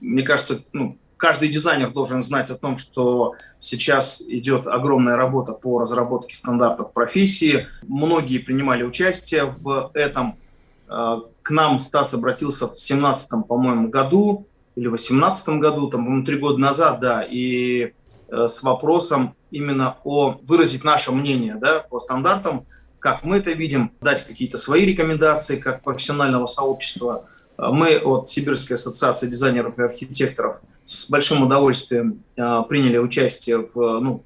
мне кажется, ну, каждый дизайнер должен знать о том, что сейчас идет огромная работа по разработке стандартов профессии. Многие принимали участие в этом. Э, к нам Стас обратился в 2017, по-моему, году или в 2018 году, там, по-моему, три года назад, да, и э, с вопросом именно о выразить наше мнение да, по стандартам, как мы это видим, дать какие-то свои рекомендации как профессионального сообщества. Мы от Сибирской ассоциации дизайнеров и архитекторов с большим удовольствием э, приняли участие в, ну,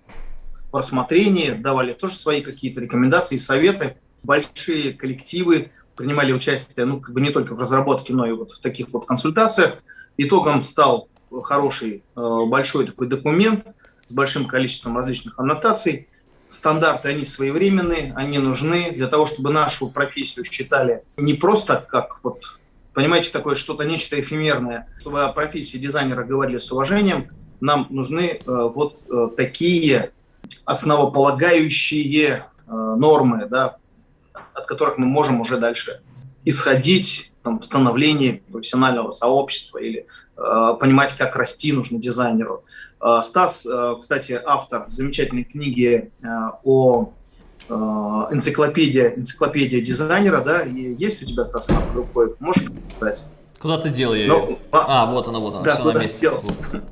в рассмотрении, давали тоже свои какие-то рекомендации, советы. Большие коллективы принимали участие ну, как бы не только в разработке, но и вот в таких вот консультациях. Итогом стал хороший э, большой такой документ с большим количеством различных аннотаций. Стандарты, они своевременные, они нужны для того, чтобы нашу профессию считали не просто как вот, понимаете, такое что-то, нечто эфемерное, чтобы о профессии дизайнера говорили с уважением, нам нужны э, вот э, такие основополагающие нормы, да, от которых мы можем уже дальше исходить там, становлении профессионального сообщества или э, понимать, как расти нужно дизайнеру. Э, Стас, э, кстати, автор замечательной книги э, о э, энциклопедия, энциклопедия дизайнера, да, и есть у тебя, Стас, она под рукой, можешь показать? Куда ты делал ее? Ну, а, вот она, вот она, да, все на месте. Делал.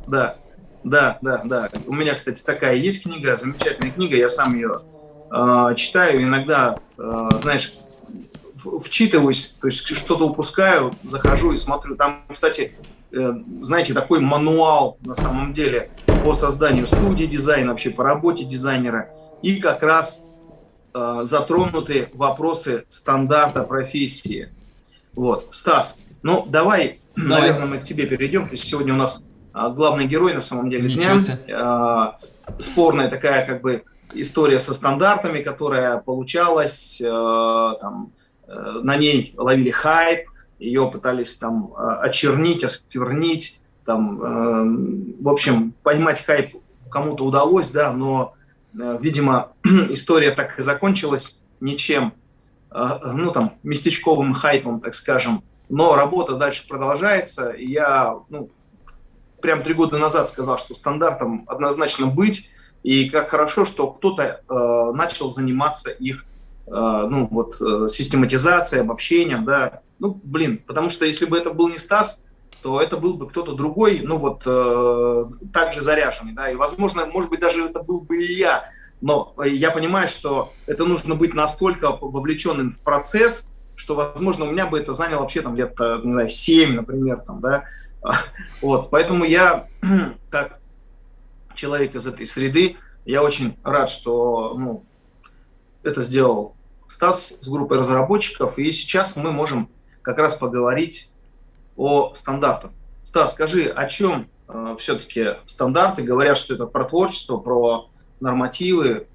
Да, да, да, да. У меня, кстати, такая есть книга, замечательная книга, я сам ее э, читаю, иногда, э, знаешь, вчитываюсь, то есть что-то упускаю, захожу и смотрю. Там, кстати, э, знаете, такой мануал на самом деле по созданию студии дизайна, вообще по работе дизайнера. И как раз э, затронуты вопросы стандарта профессии. Вот. Стас, ну давай, давай. наверное, мы к тебе перейдем. Есть сегодня у нас э, главный герой на самом деле дня. Э, спорная такая как бы история со стандартами, которая получалась, э, там, Э, на ней ловили хайп, ее пытались там э, очернить, осквернить, там, э, в общем, поймать хайп кому-то удалось, да, но, видимо, история так и закончилась ничем, ну, там, местечковым хайпом, так скажем, но работа дальше продолжается, я, ну, прям три года назад сказал, что стандартом однозначно быть, и как хорошо, что кто-то э, начал заниматься их Э, ну, вот, э, систематизацией, обобщением, да, ну, блин, потому что если бы это был не Стас, то это был бы кто-то другой, ну, вот, э, также заряженный, да, и, возможно, может быть, даже это был бы и я, но я понимаю, что это нужно быть настолько вовлеченным в процесс, что, возможно, у меня бы это заняло вообще, там, лет, не знаю, 7, например, там, да, вот, поэтому я, как человек из этой среды, я очень рад, что, ну, это сделал Стас с группой разработчиков, и сейчас мы можем как раз поговорить о стандартах. Стас, скажи, о чем э, все-таки стандарты? Говорят, что это про творчество, про нормативы.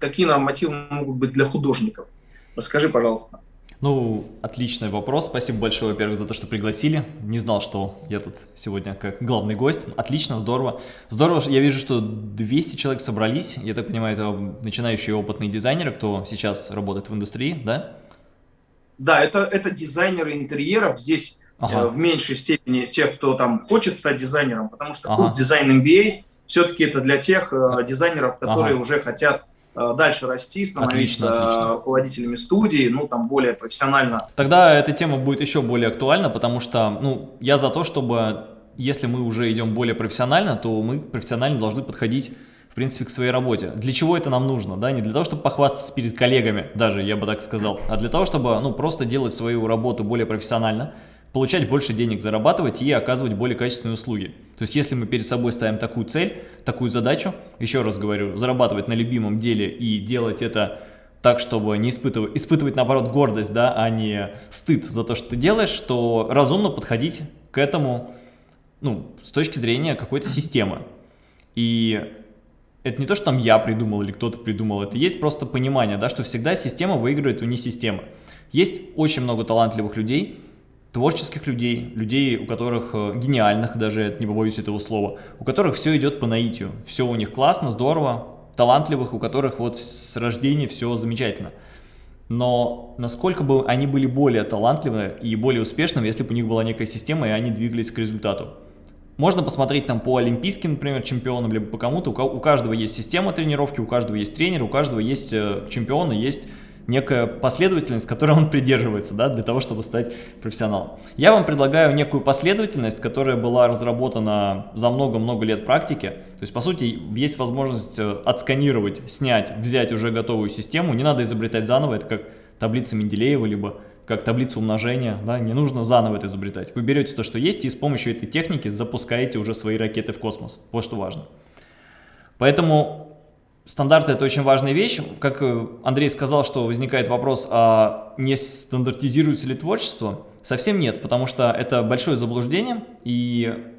Какие нормативы могут быть для художников? Расскажи, пожалуйста. Ну, отличный вопрос. Спасибо большое, во-первых, за то, что пригласили. Не знал, что я тут сегодня как главный гость. Отлично, здорово. Здорово, я вижу, что 200 человек собрались. Я так понимаю, это начинающие опытные дизайнеры, кто сейчас работает в индустрии, да? Да, это, это дизайнеры интерьеров. Здесь ага. э, в меньшей степени те, кто там хочет стать дизайнером, потому что ага. курс дизайн MBA все-таки это для тех э, дизайнеров, которые ага. уже хотят Э, дальше расти, становиться отлично, отлично. руководителями студии, ну, там, более профессионально. Тогда эта тема будет еще более актуальна, потому что, ну, я за то, чтобы, если мы уже идем более профессионально, то мы профессионально должны подходить в принципе, к своей работе. Для чего это нам нужно? Да? Не для того, чтобы похвастаться перед коллегами, даже, я бы так сказал, а для того, чтобы ну, просто делать свою работу более профессионально, получать больше денег, зарабатывать и оказывать более качественные услуги. То есть если мы перед собой ставим такую цель, такую задачу, еще раз говорю, зарабатывать на любимом деле и делать это так, чтобы не испытывать, испытывать наоборот гордость, да, а не стыд за то, что ты делаешь, то разумно подходить к этому ну, с точки зрения какой-то системы. И это не то, что там я придумал или кто-то придумал, это есть просто понимание, да, что всегда система выигрывает у не системы. Есть очень много талантливых людей, творческих людей, людей, у которых э, гениальных, даже не побоюсь этого слова, у которых все идет по наитию, все у них классно, здорово, талантливых, у которых вот с рождения все замечательно. Но насколько бы они были более талантливы и более успешными, если бы у них была некая система, и они двигались к результату. можно посмотреть там по олимпийским, например, чемпионам, либо по кому-то. У каждого есть система тренировки, у каждого есть тренер, у каждого есть э, чемпионы, есть некая последовательность, которой он придерживается, да, для того, чтобы стать профессионалом. Я вам предлагаю некую последовательность, которая была разработана за много-много лет практики. То есть, по сути, есть возможность э, отсканировать, снять, взять уже готовую систему. Не надо изобретать заново, это как таблица Менделеева, либо как таблицу умножения, да, не нужно заново это изобретать. Вы берете то, что есть, и с помощью этой техники запускаете уже свои ракеты в космос. Вот что важно. Поэтому Стандарты – это очень важная вещь. Как э, Андрей сказал, что возникает вопрос, а не стандартизируется ли творчество? Совсем нет, потому что это большое заблуждение, и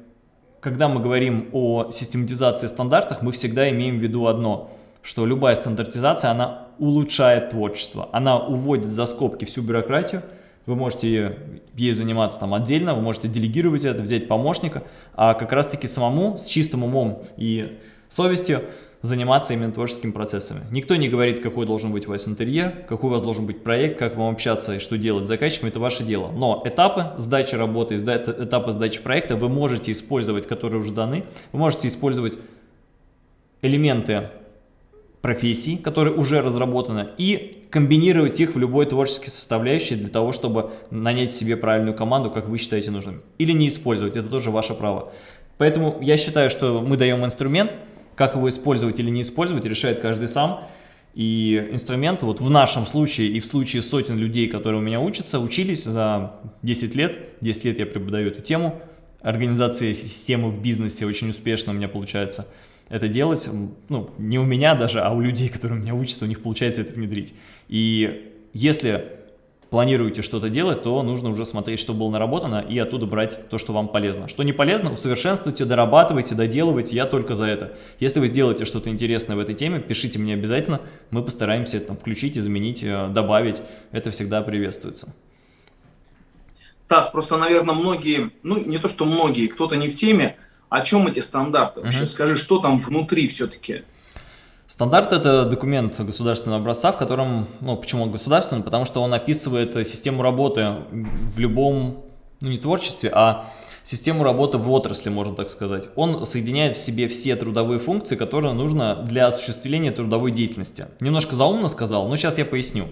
когда мы говорим о систематизации стандартах, мы всегда имеем в виду одно, что любая стандартизация, она улучшает творчество, она уводит за скобки всю бюрократию, вы можете ей заниматься там отдельно, вы можете делегировать это, взять помощника, а как раз-таки самому с чистым умом и совестью заниматься именно творческими процессами. Никто не говорит, какой должен быть у вас интерьер, какой у вас должен быть проект, как вам общаться и что делать с заказчиком, это ваше дело. Но этапы сдачи работы, этапы сдачи проекта вы можете использовать, которые уже даны, вы можете использовать элементы профессий, которые уже разработаны, и комбинировать их в любой творческой составляющей для того, чтобы нанять себе правильную команду, как вы считаете нужным. Или не использовать, это тоже ваше право. Поэтому я считаю, что мы даем инструмент, как его использовать или не использовать, решает каждый сам. И инструменты, вот в нашем случае и в случае сотен людей, которые у меня учатся, учились за 10 лет. 10 лет я преподаю эту тему. Организация системы в бизнесе очень успешно у меня получается это делать. Ну, не у меня даже, а у людей, которые у меня учатся, у них получается это внедрить. И если планируете что-то делать, то нужно уже смотреть, что было наработано, и оттуда брать то, что вам полезно. Что не полезно, усовершенствуйте, дорабатывайте, доделывайте, я только за это. Если вы сделаете что-то интересное в этой теме, пишите мне обязательно, мы постараемся это там включить, изменить, э, добавить, это всегда приветствуется. Стас, просто, наверное, многие, ну не то, что многие, кто-то не в теме, о чем эти стандарты вообще? Uh -huh. Скажи, что там внутри все-таки? Стандарт – это документ государственного образца, в котором, ну, почему он государственный? Потому что он описывает систему работы в любом, ну, не творчестве, а систему работы в отрасли, можно так сказать. Он соединяет в себе все трудовые функции, которые нужно для осуществления трудовой деятельности. Немножко заумно сказал, но сейчас я поясню.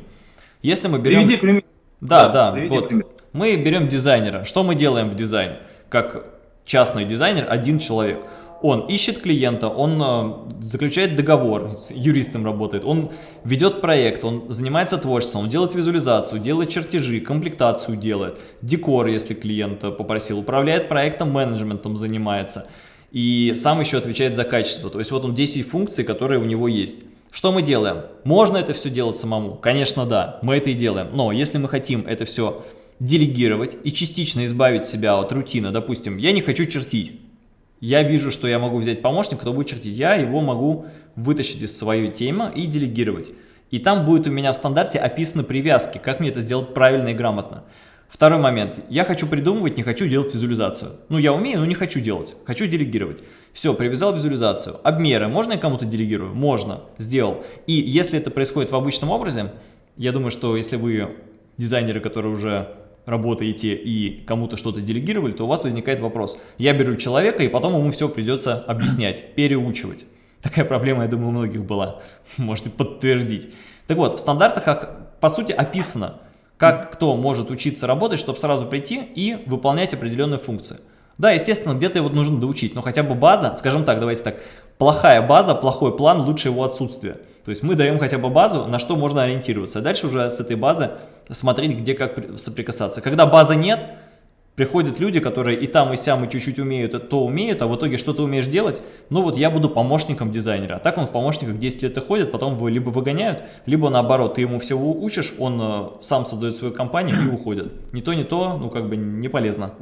Если мы берем... Приведи пример. Да, да, да вот. Мы берем дизайнера. Что мы делаем в дизайне? Как частный дизайнер, один человек – он ищет клиента, он э, заключает договор, с юристом работает, он ведет проект, он занимается творчеством, он делает визуализацию, делает чертежи, комплектацию делает, декор, если клиент попросил, управляет проектом, менеджментом занимается и сам еще отвечает за качество. То есть вот он 10 функций, которые у него есть. Что мы делаем? Можно это все делать самому? Конечно, да, мы это и делаем. Но если мы хотим это все делегировать и частично избавить себя от рутины, допустим, я не хочу чертить, я вижу, что я могу взять помощника, кто будет чертить. Я его могу вытащить из своей темы и делегировать. И там будет у меня в стандарте описаны привязки, как мне это сделать правильно и грамотно. Второй момент. Я хочу придумывать, не хочу делать визуализацию. Ну, я умею, но не хочу делать. Хочу делегировать. Все, привязал визуализацию. Обмеры. Можно я кому-то делегирую? Можно. Сделал. И если это происходит в обычном образе, я думаю, что если вы дизайнеры, которые уже работаете и кому-то что-то делегировали, то у вас возникает вопрос. Я беру человека, и потом ему все придется объяснять, переучивать. Такая проблема, я думаю, у многих была. Можете подтвердить. Так вот, в стандартах, по сути, описано, как кто может учиться работать, чтобы сразу прийти и выполнять определенные функции. Да, естественно, где-то его нужно доучить, но хотя бы база, скажем так, давайте так, плохая база, плохой план, лучше его отсутствие. То есть мы даем хотя бы базу, на что можно ориентироваться. А дальше уже с этой базы смотреть, где как соприкасаться. Когда базы нет, приходят люди, которые и там, и сям, и чуть-чуть умеют, и то умеют, а в итоге что ты умеешь делать? Ну вот я буду помощником дизайнера. А так он в помощниках 10 лет и ходит, потом его либо выгоняют, либо наоборот, ты ему всего учишь, он э, сам создает свою компанию и уходит. Не то, не то, ну как бы не полезно.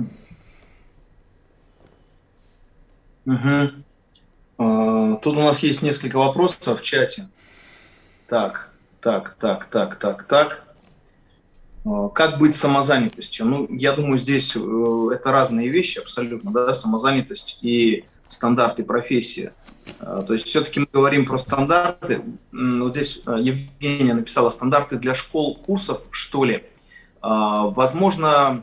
Угу. Тут у нас есть несколько вопросов в чате. Так, так, так, так, так, так. А, как быть самозанятостью? Ну, я думаю, здесь э, это разные вещи абсолютно, да, самозанятость и стандарты профессии. А, то есть все-таки мы говорим про стандарты. Вот здесь э, Евгения написала стандарты для школ, курсов, что ли. Возможно,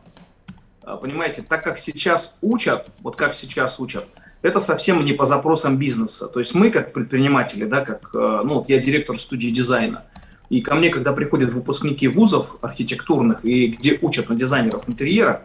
а, понимаете, так как сейчас учат, вот как сейчас учат, это совсем не по запросам бизнеса. То есть мы, как предприниматели, да, как, э, ну, вот я директор студии дизайна, и ко мне, когда приходят выпускники вузов архитектурных и где учат на дизайнеров интерьера,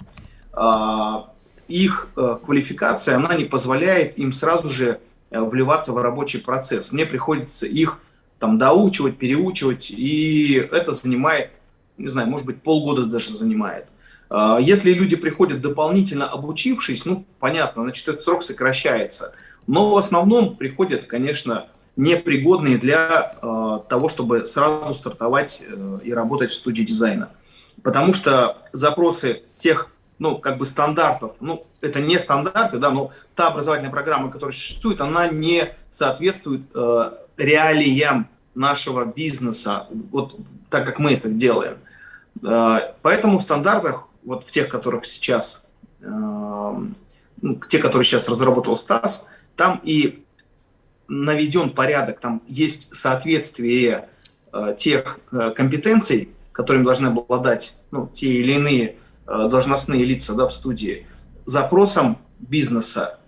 а, их э, квалификация, она не позволяет им сразу же э, вливаться в рабочий процесс. Мне приходится их там доучивать, переучивать, и это занимает, не знаю, может быть, полгода даже занимает. А, если люди приходят дополнительно обучившись, ну, понятно, значит, этот срок сокращается. Но в основном приходят, конечно, непригодные для э, того, чтобы сразу стартовать э, и работать в студии дизайна. Потому что запросы тех, ну, как бы стандартов, ну, это не стандарты, да, но та образовательная программа, которая существует, она не соответствует э, реалиям нашего бизнеса, вот так как мы это делаем. Э, поэтому в стандартах вот в тех, которых сейчас, э, ну, те, которые сейчас разработал Стас, там и наведен порядок, там есть соответствие э, тех э, компетенций, которыми должны обладать ну, те или иные э, должностные лица да, в студии, запросам бизнеса.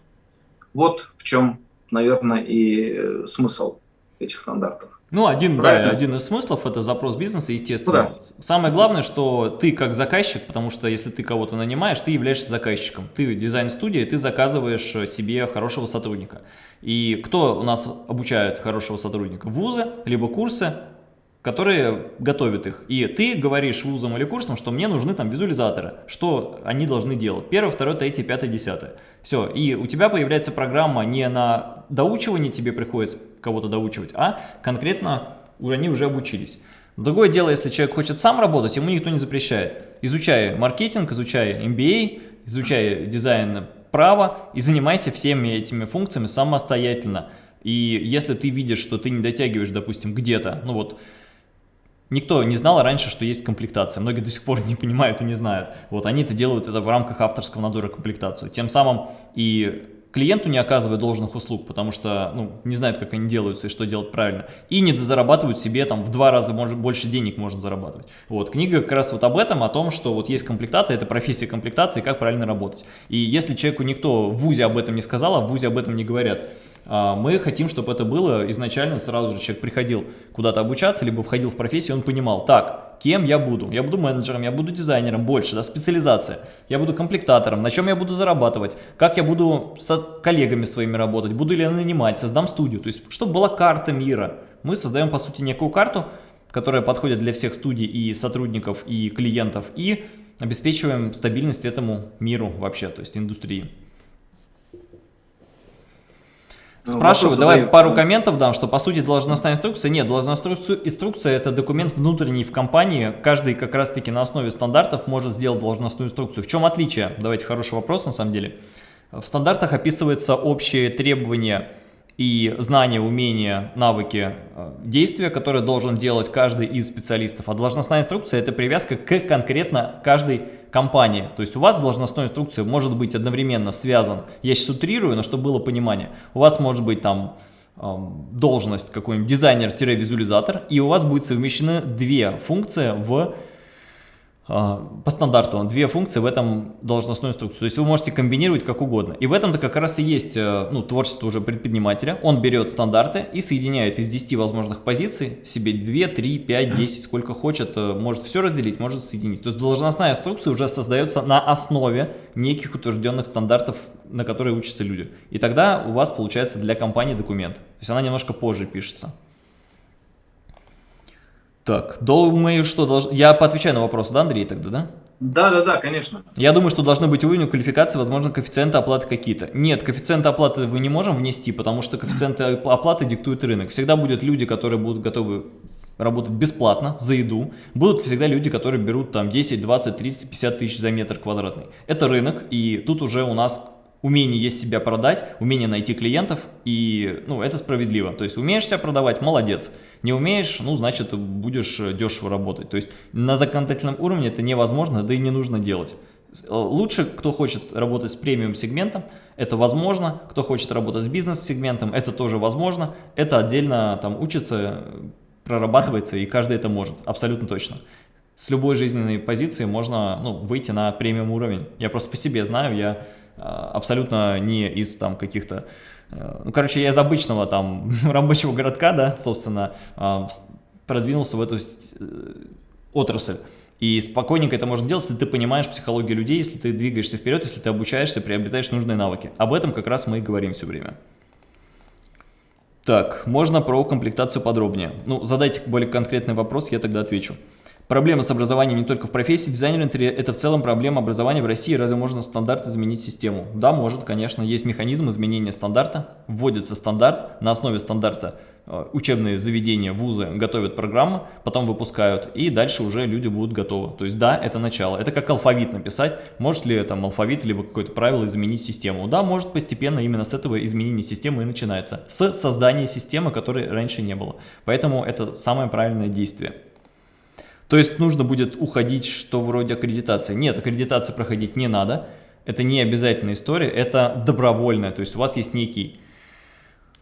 Вот в чем, наверное, и смысл этих стандартов. Ну, один, да, один из смыслов – это запрос бизнеса, естественно. Ну, да. Самое главное, что ты как заказчик, потому что если ты кого-то нанимаешь, ты являешься заказчиком. Ты дизайн-студия, ты заказываешь себе хорошего сотрудника. И кто у нас обучает хорошего сотрудника? Вузы, либо курсы, которые готовят их. И ты говоришь вузам или курсам, что мне нужны там визуализаторы, что они должны делать. Первое, второе, третье, пятое, десятое. Все. И у тебя появляется программа не на доучивание тебе приходится кого-то доучивать, а конкретно они уже обучились. Другое дело, если человек хочет сам работать, ему никто не запрещает. Изучай маркетинг, изучай MBA, изучай дизайн права и занимайся всеми этими функциями самостоятельно. И если ты видишь, что ты не дотягиваешь, допустим, где-то, ну вот, Никто не знал раньше, что есть комплектация. Многие до сих пор не понимают и не знают. Вот они это делают это в рамках авторского надзора комплектацию. Тем самым и клиенту не оказывают должных услуг, потому что ну, не знают, как они делаются и что делать правильно. И не зарабатывают себе там в два раза может, больше денег можно зарабатывать. Вот, книга как раз вот об этом, о том, что вот есть комплектация, это профессия комплектации, как правильно работать. И если человеку никто в ВУЗе об этом не сказал, а в ВУЗе об этом не говорят, а, мы хотим, чтобы это было изначально, сразу же человек приходил куда-то обучаться, либо входил в профессию, он понимал, так, кем я буду? Я буду менеджером, я буду дизайнером, больше, да, специализация. Я буду комплектатором, на чем я буду зарабатывать, как я буду с коллегами своими работать, буду ли я нанимать, создам студию. То есть, чтобы была карта мира. Мы создаем, по сути, некую карту, которая подходит для всех студий и сотрудников, и клиентов, и обеспечиваем стабильность этому миру вообще, то есть индустрии. Ну, Спрашиваю, давай задаю. пару комментов дам, что по сути должностная инструкция, нет, должностная инструкция это документ внутренний в компании, каждый как раз таки на основе стандартов может сделать должностную инструкцию. В чем отличие? Давайте хороший вопрос на самом деле. В стандартах описываются общие требования и знания, умения, навыки э, действия, которые должен делать каждый из специалистов. А должностная инструкция – это привязка к конкретно каждой компании. То есть у вас должностной инструкция может быть одновременно связан, я сейчас утрирую, но чтобы было понимание, у вас может быть там должность какой-нибудь дизайнер-визуализатор, и у вас будет совмещены две функции в по стандарту две функции в этом должностной инструкции. То есть вы можете комбинировать как угодно. И в этом-то как раз и есть э, ну, творчество уже предпринимателя. Он берет стандарты и соединяет из 10 возможных позиций себе 2, 3, 5, 10, сколько хочет. Э, может все разделить, может соединить. То есть должностная инструкция уже создается на основе неких утвержденных стандартов, на которые учатся люди. И тогда у вас получается для компании документ. То есть она немножко позже пишется. Так, думаю, что должен... Я поотвечаю на вопрос, да, Андрей, тогда, да? Да, да, да, конечно. Я думаю, что должны быть уровень квалификации, возможно, коэффициенты оплаты какие-то. Нет, коэффициенты оплаты мы не можем внести, потому что коэффициенты оплаты диктует рынок. Всегда будут люди, которые будут готовы работать бесплатно за еду. Будут всегда люди, которые берут там 10, 20, 30, 50 тысяч за метр квадратный. Это рынок, и тут уже у нас умение есть себя продать, умение найти клиентов, и ну, это справедливо. То есть умеешь себя продавать, молодец. Не умеешь, ну, значит, будешь дешево работать. То есть на законодательном уровне это невозможно, да и не нужно делать. Лучше, кто хочет работать с премиум сегментом, это возможно. Кто хочет работать с бизнес-сегментом, это тоже возможно. Это отдельно там учится, прорабатывается, и каждый это может, абсолютно точно. с любой жизненной позиции можно ну, выйти на премиум уровень. Я просто по себе знаю, я абсолютно не из там каких-то... Э, ну, короче, я из обычного там рабочего городка, да, собственно, а, продвинулся в эту э, отрасль. И спокойненько это можно делать, если ты понимаешь психологию людей, если ты двигаешься вперед, если ты обучаешься, приобретаешь нужные навыки. Об этом как раз мы и говорим все время. Так, можно про комплектацию подробнее. Ну, задайте более конкретный вопрос, я тогда отвечу. Проблема с образованием не только в профессии дизайнера интерьера, это в целом проблема образования в России. Разве можно стандарт изменить систему? Да, может, конечно. Есть механизм изменения стандарта. Вводится стандарт, на основе стандарта э, учебные заведения, вузы готовят программы, потом выпускают, и дальше уже люди будут готовы. То есть да, это начало. Это как алфавит написать. Может ли там алфавит, либо какое-то правило изменить систему? Да, может постепенно именно с этого изменения системы и начинается. С создания системы, которой раньше не было. Поэтому это самое правильное действие. То есть нужно будет уходить, что вроде аккредитации. Нет, аккредитации проходить не надо. Это не обязательная история, это добровольная. То есть у вас есть некий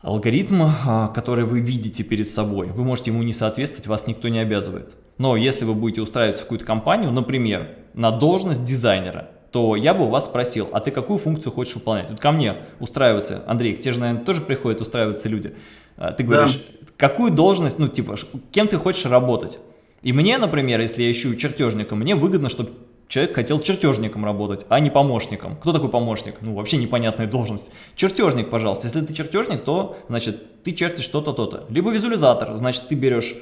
алгоритм, а, который вы видите перед собой. Вы можете ему не соответствовать, вас никто не обязывает. Но если вы будете устраиваться в какую-то компанию, например, на должность дизайнера, то я бы у вас спросил, а ты какую функцию хочешь выполнять? Вот ко мне устраиваются, Андрей, к тебе же, наверное, тоже приходят устраиваться люди. А, ты говоришь, да. какую должность, ну типа, кем ты хочешь работать? И мне, например, если я ищу чертежника, мне выгодно, чтобы человек хотел чертежником работать, а не помощником. Кто такой помощник? Ну, вообще непонятная должность. Чертежник, пожалуйста. Если ты чертежник, то, значит, ты чертишь что-то, то-то. Либо визуализатор, значит, ты берешь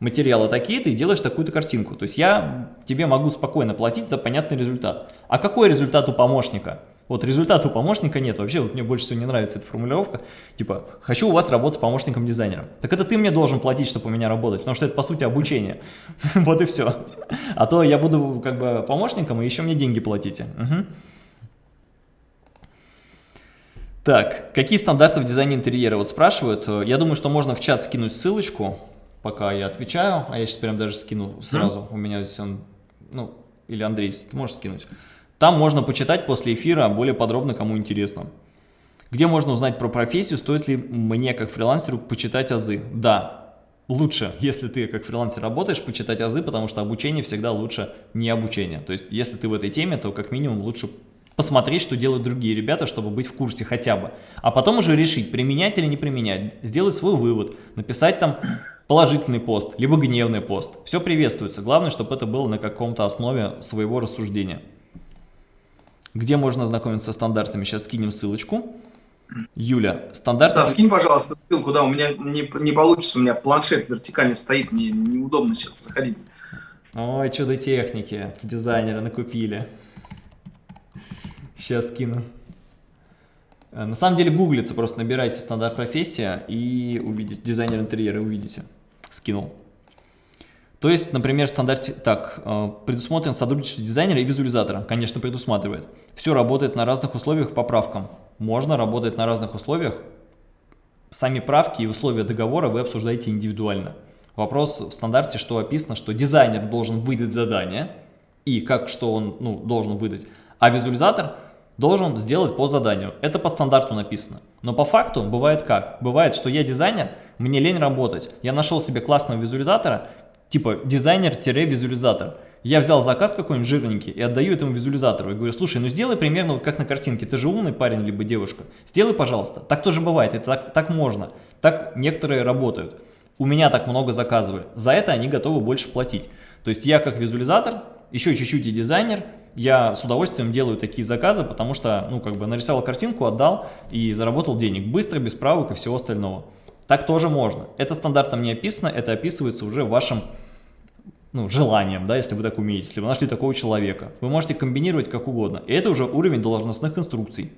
материалы такие-то и делаешь такую-то картинку. То есть я тебе могу спокойно платить за понятный результат. А какой результат у помощника? Вот результата у помощника нет. Вообще, вот мне больше всего не нравится эта формулировка. Типа, хочу у вас работать с помощником дизайнера. Так это ты мне должен платить, чтобы у меня работать, потому что это, по сути, обучение. Вот и все. А то я буду как бы помощником, и еще мне деньги платите. Так, какие стандарты в дизайне интерьера? Вот спрашивают. Я думаю, что можно в чат скинуть ссылочку, пока я отвечаю. А я сейчас прям даже скину сразу. У меня здесь он, ну, или Андрей, ты можешь скинуть? Там можно почитать после эфира более подробно, кому интересно. Где можно узнать про профессию, стоит ли мне как фрилансеру почитать азы? Да, лучше, если ты как фрилансер работаешь, почитать азы, потому что обучение всегда лучше не обучение. То есть, если ты в этой теме, то как минимум лучше посмотреть, что делают другие ребята, чтобы быть в курсе хотя бы. А потом уже решить, применять или не применять, сделать свой вывод, написать там положительный пост, либо гневный пост. Все приветствуется. Главное, чтобы это было на каком-то основе своего рассуждения где можно ознакомиться со стандартами. Сейчас скинем ссылочку. Юля, стандарт... Да, скинь, пожалуйста, ссылку, да, у меня не, не получится, у меня планшет вертикально стоит, мне неудобно сейчас заходить. Ой, чудо техники, дизайнера накупили. Сейчас скину. Э, на самом деле гуглится, просто набирайте стандарт профессия и увидите, дизайнер интерьера увидите. Скинул. То есть, например, в стандарте так, э, предусмотрен сотрудничество дизайнера и визуализатора, конечно, предусматривает. Все работает на разных условиях по правкам. Можно работать на разных условиях. Сами правки и условия договора вы обсуждаете индивидуально. Вопрос в стандарте, что описано, что дизайнер должен выдать задание, и как, что он ну, должен выдать, а визуализатор должен сделать по заданию. Это по стандарту написано. Но по факту бывает как? Бывает, что я дизайнер, мне лень работать. Я нашел себе классного визуализатора, типа дизайнер-визуализатор. Я взял заказ какой-нибудь жирненький и отдаю этому визуализатору. И говорю, слушай, ну сделай примерно вот как на картинке. Ты же умный парень либо девушка. Сделай, пожалуйста. Так тоже бывает, это так, так можно. Так некоторые работают. У меня так много заказывали. За это они готовы больше платить. То есть я как визуализатор, еще чуть-чуть и дизайнер, я с удовольствием делаю такие заказы, потому что, ну, как бы нарисовал картинку, отдал и заработал денег. Быстро, без правок и всего остального. Так тоже можно. Это стандартом не описано, это описывается уже вашим ну, желанием, да, если вы так умеете, если вы нашли такого человека. Вы можете комбинировать как угодно. И это уже уровень должностных инструкций.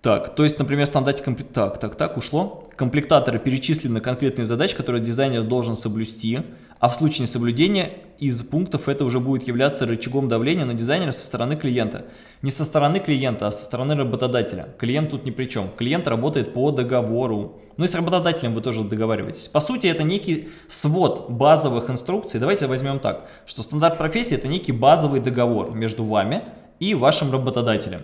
Так, то есть, например, в стандарте комплект... Так, так, так, ушло. Комплектаторы перечислены конкретные задачи, которые дизайнер должен соблюсти, а в случае несоблюдения из пунктов это уже будет являться рычагом давления на дизайнера со стороны клиента. Не со стороны клиента, а со стороны работодателя. Клиент тут ни при чем. Клиент работает по договору. Ну и с работодателем вы тоже договариваетесь. По сути, это некий свод базовых инструкций. Давайте возьмем так, что стандарт профессии это некий базовый договор между вами и вашим работодателем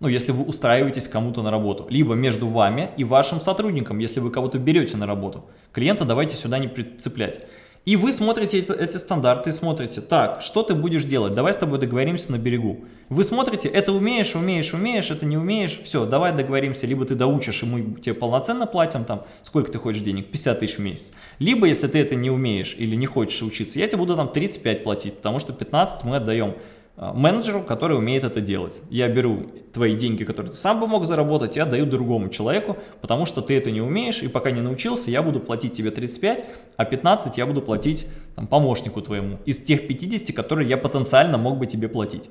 ну, если вы устраиваетесь кому-то на работу, либо между вами и вашим сотрудником, если вы кого-то берете на работу. Клиента давайте сюда не прицеплять. И вы смотрите эти, эти стандарты, смотрите, так, что ты будешь делать, давай с тобой договоримся на берегу. Вы смотрите, это умеешь, умеешь, умеешь, это не умеешь, все, давай договоримся, либо ты доучишь, и мы тебе полноценно платим, там, сколько ты хочешь денег, 50 тысяч в месяц. Либо, если ты это не умеешь или не хочешь учиться, я тебе буду там 35 платить, потому что 15 мы отдаем менеджеру, который умеет это делать. Я беру твои деньги, которые ты сам бы мог заработать, и отдаю другому человеку, потому что ты это не умеешь, и пока не научился, я буду платить тебе 35, а 15 я буду платить там, помощнику твоему из тех 50, которые я потенциально мог бы тебе платить.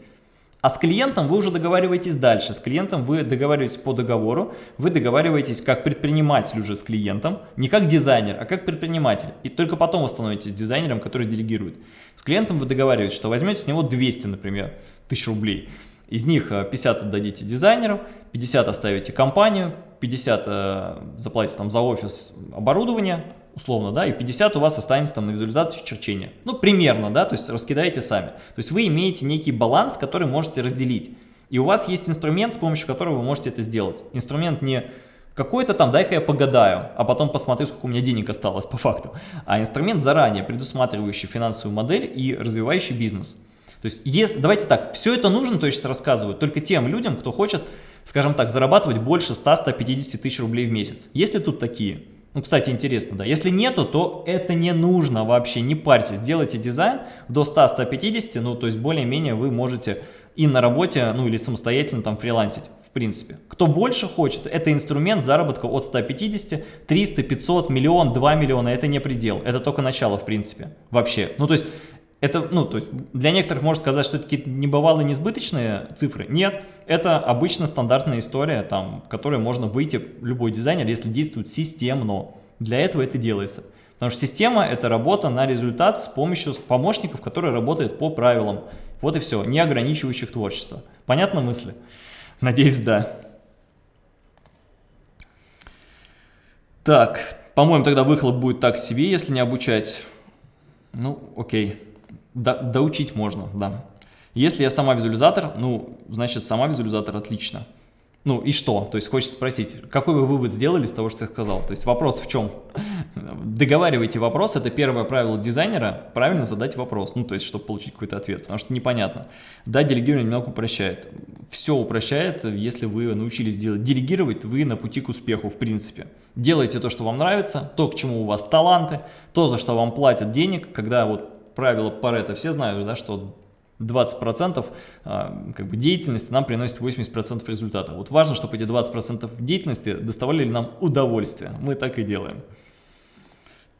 А с клиентом вы уже договариваетесь дальше. С клиентом вы договариваетесь по договору, вы договариваетесь как предприниматель уже с клиентом, не как дизайнер, а как предприниматель. И только потом вы становитесь дизайнером, который делегирует. С клиентом вы договариваетесь, что возьмете с него 200, например, тысяч рублей. Из них 50 э, отдадите дизайнеру, 50 оставите компанию, 50 э, заплатите там за офис оборудование, условно, да, и 50 у вас останется там на визуализацию черчения. Ну, примерно, да, то есть раскидаете сами. То есть вы имеете некий баланс, который можете разделить. И у вас есть инструмент, с помощью которого вы можете это сделать. Инструмент не какой-то там, дай-ка я погадаю, а потом посмотрю, сколько у меня денег осталось по факту. А инструмент заранее предусматривающий финансовую модель и развивающий бизнес. То есть, если, давайте так, все это нужно, то есть рассказывают, только тем людям, кто хочет, скажем так, зарабатывать больше 100-150 тысяч рублей в месяц. Есть ли тут такие? Ну, кстати, интересно, да. Если нету, то это не нужно вообще, не парьтесь. Сделайте дизайн до 100-150, ну, то есть более-менее вы можете и на работе, ну, или самостоятельно там фрилансить, в принципе. Кто больше хочет, это инструмент заработка от 150, 300, 500, миллион, 2 миллиона, это не предел, это только начало, в принципе, вообще. Ну, то есть это, ну, то есть для некоторых можно сказать, что это какие-то небывалые несбыточные цифры. Нет, это обычно стандартная история, там, которой можно выйти, любой дизайнер, если действует системно. Для этого это делается. Потому что система – это работа на результат с помощью помощников, которые работают по правилам. Вот и все, не ограничивающих творчество. Понятно мысли? Надеюсь, да. Так, по-моему, тогда выхлоп будет так себе, если не обучать. Ну, окей. Да, доучить можно, да. Если я сама визуализатор, ну, значит, сама визуализатор отлично. Ну и что? То есть хочется спросить, какой вы вывод сделали с того, что я сказал? То есть вопрос в чем? Договаривайте вопрос, это первое правило дизайнера, правильно задать вопрос, ну то есть, чтобы получить какой-то ответ, потому что непонятно. Да, делегирование немного упрощает. Все упрощает, если вы научились делать. Делегировать вы на пути к успеху, в принципе. Делайте то, что вам нравится, то, к чему у вас таланты, то, за что вам платят денег, когда вот правило Паретта все знают, да, что 20% а, как бы, деятельности нам приносит 80% результата. Вот важно, чтобы эти 20% деятельности доставляли нам удовольствие. Мы так и делаем.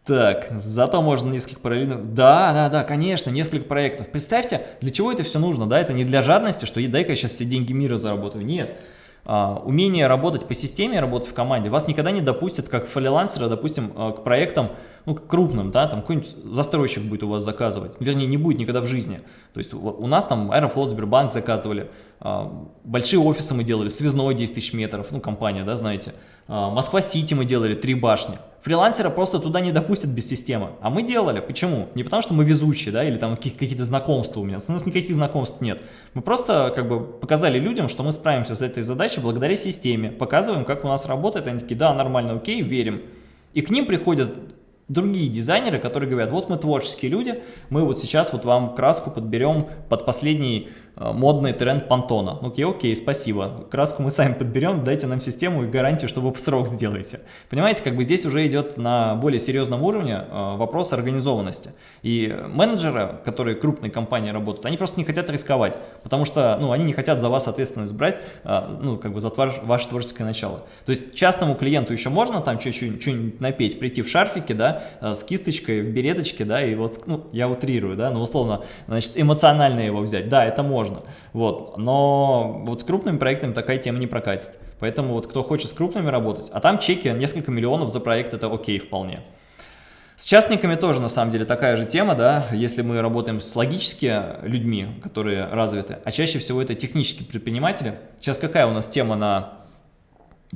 Так, зато можно несколько параллельных... Да, да, да, конечно, несколько проектов. Представьте, для чего это все нужно, да? Это не для жадности, что дай-ка я сейчас все деньги мира заработаю. Нет. Uh, умение работать по системе, работать в команде, вас никогда не допустят как фрилансера, допустим, uh, к проектам, ну, крупным, да, там какой-нибудь застройщик будет у вас заказывать, вернее, не будет никогда в жизни. То есть у нас там Аэрофлот, Сбербанк заказывали, а, большие офисы мы делали, связной 10 тысяч метров, ну, компания, да, знаете, а, Москва-Сити мы делали, три башни. Фрилансера просто туда не допустят без системы, а мы делали. Почему? Не потому, что мы везучие, да, или там какие-то знакомства у меня, у нас никаких знакомств нет. Мы просто, как бы, показали людям, что мы справимся с этой задачей благодаря системе, показываем, как у нас работает, они такие, да, нормально, окей, верим. И к ним приходят другие дизайнеры, которые говорят, вот мы творческие люди, мы вот сейчас вот вам краску подберем под последний модный тренд понтона. Ну, окей, окей, спасибо. Краску мы сами подберем, дайте нам систему и гарантию, что вы в срок сделаете. Понимаете, как бы здесь уже идет на более серьезном уровне э, вопрос организованности. И менеджеры, которые крупные компании работают, они просто не хотят рисковать, потому что, ну, они не хотят за вас ответственность брать, э, ну, как бы за ваше творческое начало. То есть частному клиенту еще можно там что-нибудь напеть, прийти в шарфике, да, с кисточкой, в береточке, да, и вот, ну, я утрирую, да, но условно, значит, эмоционально его взять, да, это можно можно. Вот. Но вот с крупными проектами такая тема не прокатит. Поэтому вот кто хочет с крупными работать, а там чеки несколько миллионов за проект, это окей вполне. С частниками тоже на самом деле такая же тема, да, если мы работаем с логически людьми, которые развиты, а чаще всего это технические предприниматели. Сейчас какая у нас тема на,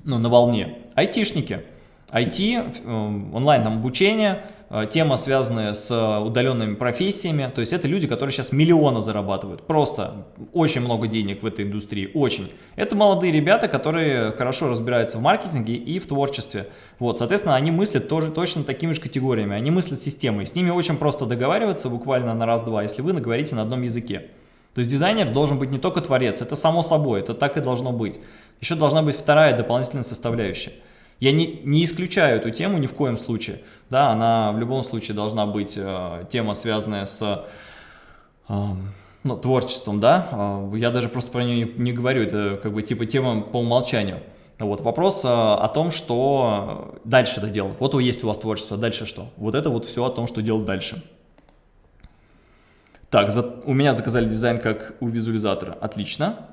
ну, на волне? Айтишники. IT, э, онлайн там, обучение, э, тема, связанная с удаленными профессиями. То есть это люди, которые сейчас миллионы зарабатывают. Просто очень много денег в этой индустрии, очень. Это молодые ребята, которые хорошо разбираются в маркетинге и в творчестве. Вот, соответственно, они мыслят тоже точно такими же категориями. Они мыслят системой. С ними очень просто договариваться буквально на раз-два, если вы наговорите на одном языке. То есть дизайнер должен быть не только творец, это само собой, это так и должно быть. Еще должна быть вторая дополнительная составляющая – я не, не исключаю эту тему ни в коем случае. Да, она в любом случае должна быть э, тема, связанная с э, ну, творчеством, да. Э, я даже просто про нее не, не говорю, это как бы типа тема по умолчанию. Вот вопрос э, о том, что дальше это делать. Вот есть у вас творчество, дальше что? Вот это вот все о том, что делать дальше. Так, за, у меня заказали дизайн как у визуализатора. Отлично.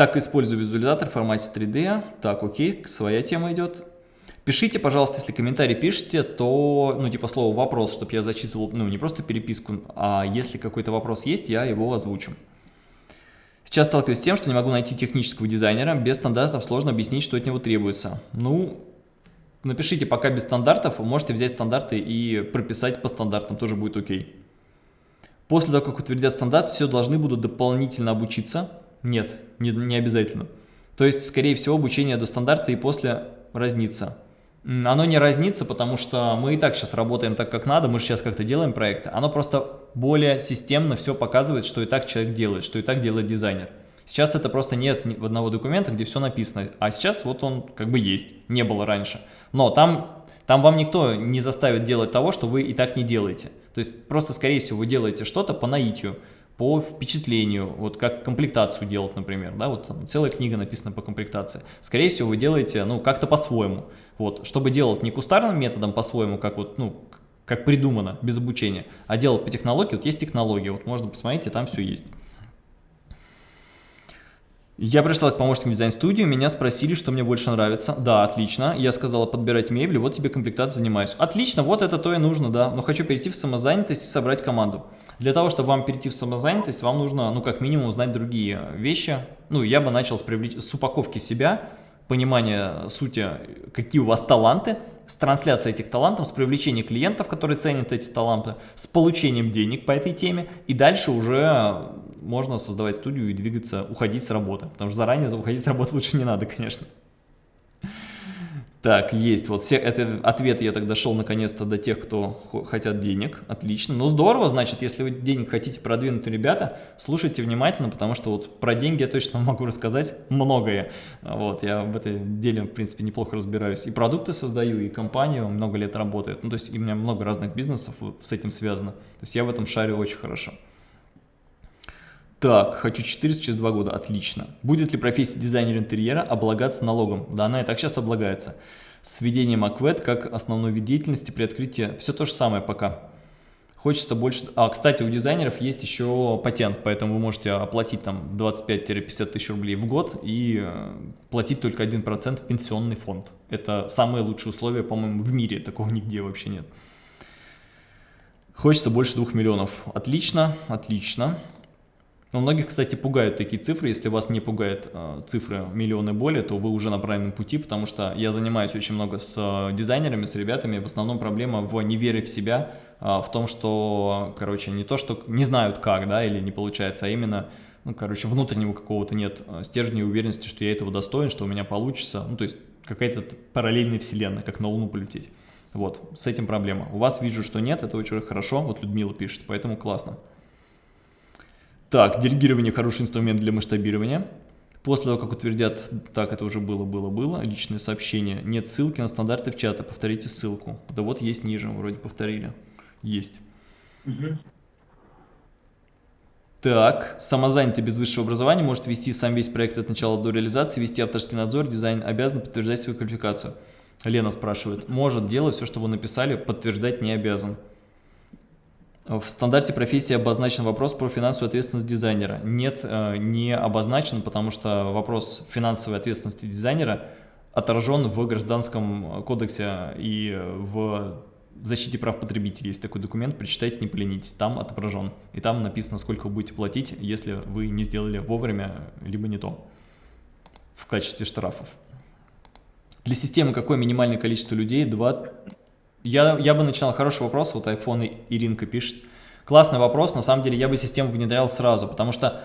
Так, использую визуализатор в формате 3D. Так, окей, своя тема идет. Пишите, пожалуйста, если комментарий пишете, то, ну, типа слово «вопрос», чтобы я зачитывал, ну, не просто переписку, а если какой-то вопрос есть, я его озвучу. Сейчас сталкиваюсь с тем, что не могу найти технического дизайнера. Без стандартов сложно объяснить, что от него требуется. Ну, напишите пока без стандартов, можете взять стандарты и прописать по стандартам, тоже будет окей. После того, как утвердят стандарт, все должны будут дополнительно обучиться. Нет, не, не обязательно. То есть, скорее всего, обучение до стандарта и после разнится. Оно не разнится, потому что мы и так сейчас работаем так, как надо, мы же сейчас как-то делаем проекты. Оно просто более системно все показывает, что и так человек делает, что и так делает дизайнер. Сейчас это просто нет в одного документа, где все написано, а сейчас вот он как бы есть, не было раньше. Но там, там вам никто не заставит делать того, что вы и так не делаете. То есть просто, скорее всего, вы делаете что-то по наитию по впечатлению, вот как комплектацию делать, например, да, вот там целая книга написана по комплектации. Скорее всего, вы делаете, ну, как-то по-своему, вот, чтобы делать не кустарным методом по-своему, как вот, ну, как придумано, без обучения, а делать по технологии, вот есть технология, вот можно посмотреть, и там все есть. Я пришла к помощнику дизайн-студию, меня спросили, что мне больше нравится. Да, отлично. Я сказала, подбирать мебель, вот тебе комплектация занимаюсь. Отлично, вот это то и нужно, да. Но хочу перейти в самозанятость и собрать команду. Для того, чтобы вам перейти в самозанятость, вам нужно, ну, как минимум, знать другие вещи. Ну, я бы начал с, привлеч... с упаковки себя, понимания сути, какие у вас таланты, с трансляцией этих талантов, с привлечением клиентов, которые ценят эти таланты, с получением денег по этой теме, и дальше уже можно создавать студию и двигаться, уходить с работы, потому что заранее уходить с работы лучше не надо, конечно. Так, есть. Вот все, это ответ я тогда шел наконец-то до тех, кто хотят денег. Отлично. Ну, здорово, значит, если вы денег хотите продвинуть, ребята, слушайте внимательно, потому что вот про деньги я точно могу рассказать многое. Вот, я в этой деле, в принципе, неплохо разбираюсь. И продукты создаю, и компанию много лет работает. Ну, то есть у меня много разных бизнесов с этим связано. То есть я в этом шарю очень хорошо. Так, хочу 400 через 2 года, отлично. Будет ли профессия дизайнера интерьера облагаться налогом? Да, она и так сейчас облагается. С введением АКВЭД как основной вид деятельности при открытии все то же самое пока. Хочется больше... А, кстати, у дизайнеров есть еще патент, поэтому вы можете оплатить там 25-50 тысяч рублей в год и э, платить только 1% в пенсионный фонд. Это самые лучшие условия, по-моему, в мире. Такого нигде вообще нет. Хочется больше 2 миллионов. Отлично, отлично. Но многих, кстати, пугают такие цифры. Если вас не пугают э, цифры миллионы более, то вы уже на правильном пути, потому что я занимаюсь очень много с э, дизайнерами, с ребятами. В основном проблема в невере в себя, э, в том, что, короче, не то, что не знают как, да, или не получается, а именно, ну, короче, внутреннего какого-то нет э, стержня и уверенности, что я этого достоин, что у меня получится. Ну, то есть какая-то параллельная вселенная, как на Луну полететь. Вот, с этим проблема. У вас вижу, что нет, это очень хорошо, вот Людмила пишет, поэтому классно. Так, делегирование хороший инструмент для масштабирования. После того, как утвердят, так, это уже было, было, было, личное сообщение. Нет ссылки на стандарты в чата, повторите ссылку. Да вот есть ниже, вроде повторили. Есть. Угу. Так, самозанятый без высшего образования может вести сам весь проект от начала до реализации, вести авторский надзор, дизайн, обязан подтверждать свою квалификацию. Лена спрашивает, может делать все, что вы написали, подтверждать не обязан. В стандарте профессии обозначен вопрос про финансовую ответственность дизайнера. Нет, э, не обозначен, потому что вопрос финансовой ответственности дизайнера отражен в Гражданском кодексе и в защите прав потребителей. Есть такой документ, прочитайте, не поленитесь, там отображен. И там написано, сколько вы будете платить, если вы не сделали вовремя, либо не то, в качестве штрафов. Для системы какое минимальное количество людей? Два. Я, я бы начинал, хороший вопрос, вот iPhone Иринка пишет. Классный вопрос, на самом деле я бы систему внедрял сразу, потому что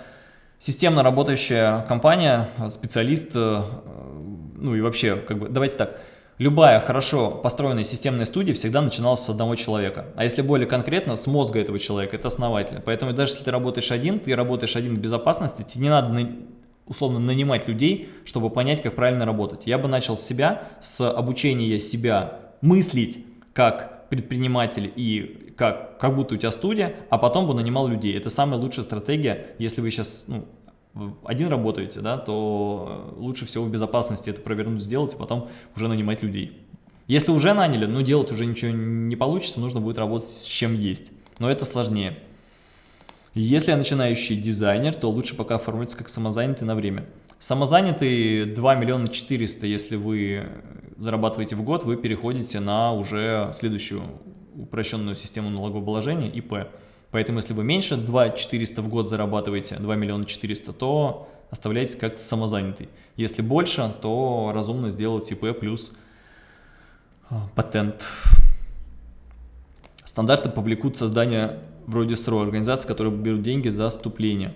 системно работающая компания, специалист, э, ну и вообще, как бы, давайте так, любая хорошо построенная системная студия всегда начиналась с одного человека. А если более конкретно, с мозга этого человека, это основатель. Поэтому даже если ты работаешь один, ты работаешь один в безопасности, тебе не надо условно нанимать людей, чтобы понять, как правильно работать. Я бы начал с себя, с обучения себя мыслить как предприниматель и как, как будто у тебя студия, а потом бы нанимал людей. Это самая лучшая стратегия, если вы сейчас ну, один работаете, да, то лучше всего в безопасности это провернуть, сделать, а потом уже нанимать людей. Если уже наняли, ну делать уже ничего не получится, нужно будет работать с чем есть. Но это сложнее. Если я начинающий дизайнер, то лучше пока оформиться как самозанятый на время. Самозанятый 2 миллиона 400, если вы зарабатываете в год, вы переходите на уже следующую упрощенную систему налогообложения ИП. Поэтому если вы меньше 2 400 в год зарабатываете, 2 миллиона 400, то оставляйтесь как самозанятый. Если больше, то разумно сделать ИП плюс а, патент. Стандарты повлекут создание вроде СРО, организации, которые берут деньги за вступление.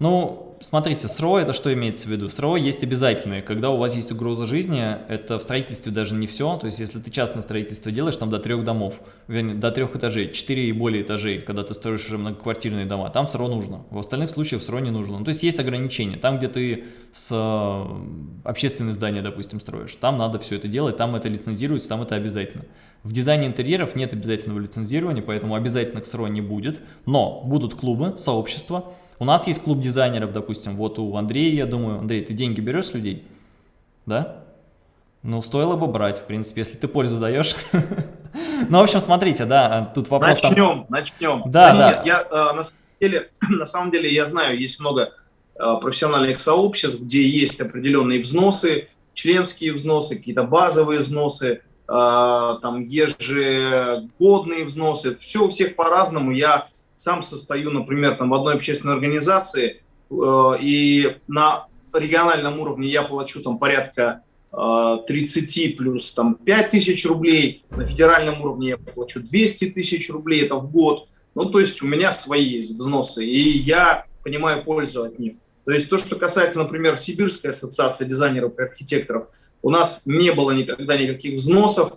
Ну, смотрите, СРО это что имеется в виду? СРО есть обязательные, когда у вас есть угроза жизни, это в строительстве даже не все, то есть если ты частное строительство делаешь, там до трех домов, вернее, до трех этажей, четыре и более этажей, когда ты строишь уже многоквартирные дома, там СРО нужно, в остальных случаях СРО не нужно. Ну, то есть есть ограничения, там где ты с э, общественное здание, допустим, строишь, там надо все это делать, там это лицензируется, там это обязательно. В дизайне интерьеров нет обязательного лицензирования, поэтому обязательных СРО не будет, но будут клубы, сообщества, у нас есть клуб дизайнеров, допустим, вот у Андрея, я думаю, Андрей, ты деньги берешь с людей? Да? Ну, стоило бы брать, в принципе, если ты пользу даешь. Ну, в общем, смотрите, да, тут вопрос... Начнем, начнем. Да, да. Нет, я э, на самом деле, на самом деле, я знаю, есть много э, профессиональных сообществ, где есть определенные взносы, членские взносы, какие-то базовые взносы, э, там ежегодные взносы. Все у всех по-разному. Я сам состою, например, там в одной общественной организации, э, и на региональном уровне я плачу там порядка 30 э, плюс там 5 тысяч рублей, на федеральном уровне я плачу 200 тысяч рублей, это в год. Ну, то есть у меня свои есть взносы, и я понимаю пользу от них. То есть то, что касается, например, Сибирской ассоциации дизайнеров и архитекторов, у нас не было никогда никаких взносов,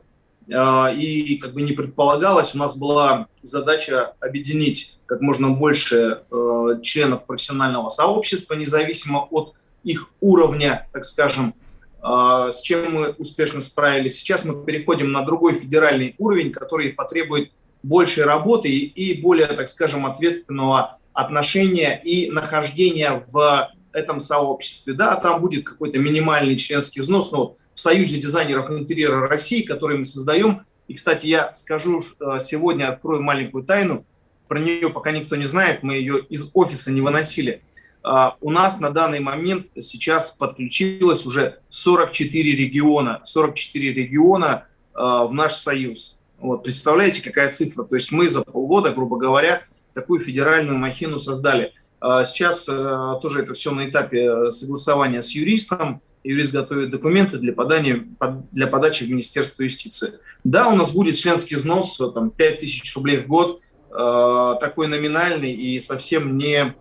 и как бы не предполагалось, у нас была задача объединить как можно больше э, членов профессионального сообщества, независимо от их уровня, так скажем, а, с чем мы успешно справились. Сейчас мы переходим на другой федеральный уровень, который потребует большей работы и более, так скажем, ответственного отношения и нахождения в этом сообществе. Да, там будет какой-то минимальный членский взнос, но в Союзе дизайнеров интерьера России, который мы создаем. И, кстати, я скажу, э, сегодня открою маленькую тайну, про нее пока никто не знает, мы ее из офиса не выносили. А, у нас на данный момент сейчас подключилось уже 44 региона, 44 региона в наш союз. Вот, представляете, какая цифра? То есть мы за полгода, грубо говоря, такую федеральную махину создали. А, сейчас э, тоже это все на этапе согласования с юристом юрист готовит документы для, подания, для подачи в Министерство юстиции. Да, у нас будет членский взнос, там, 5 тысяч рублей в год, э, такой номинальный и совсем не,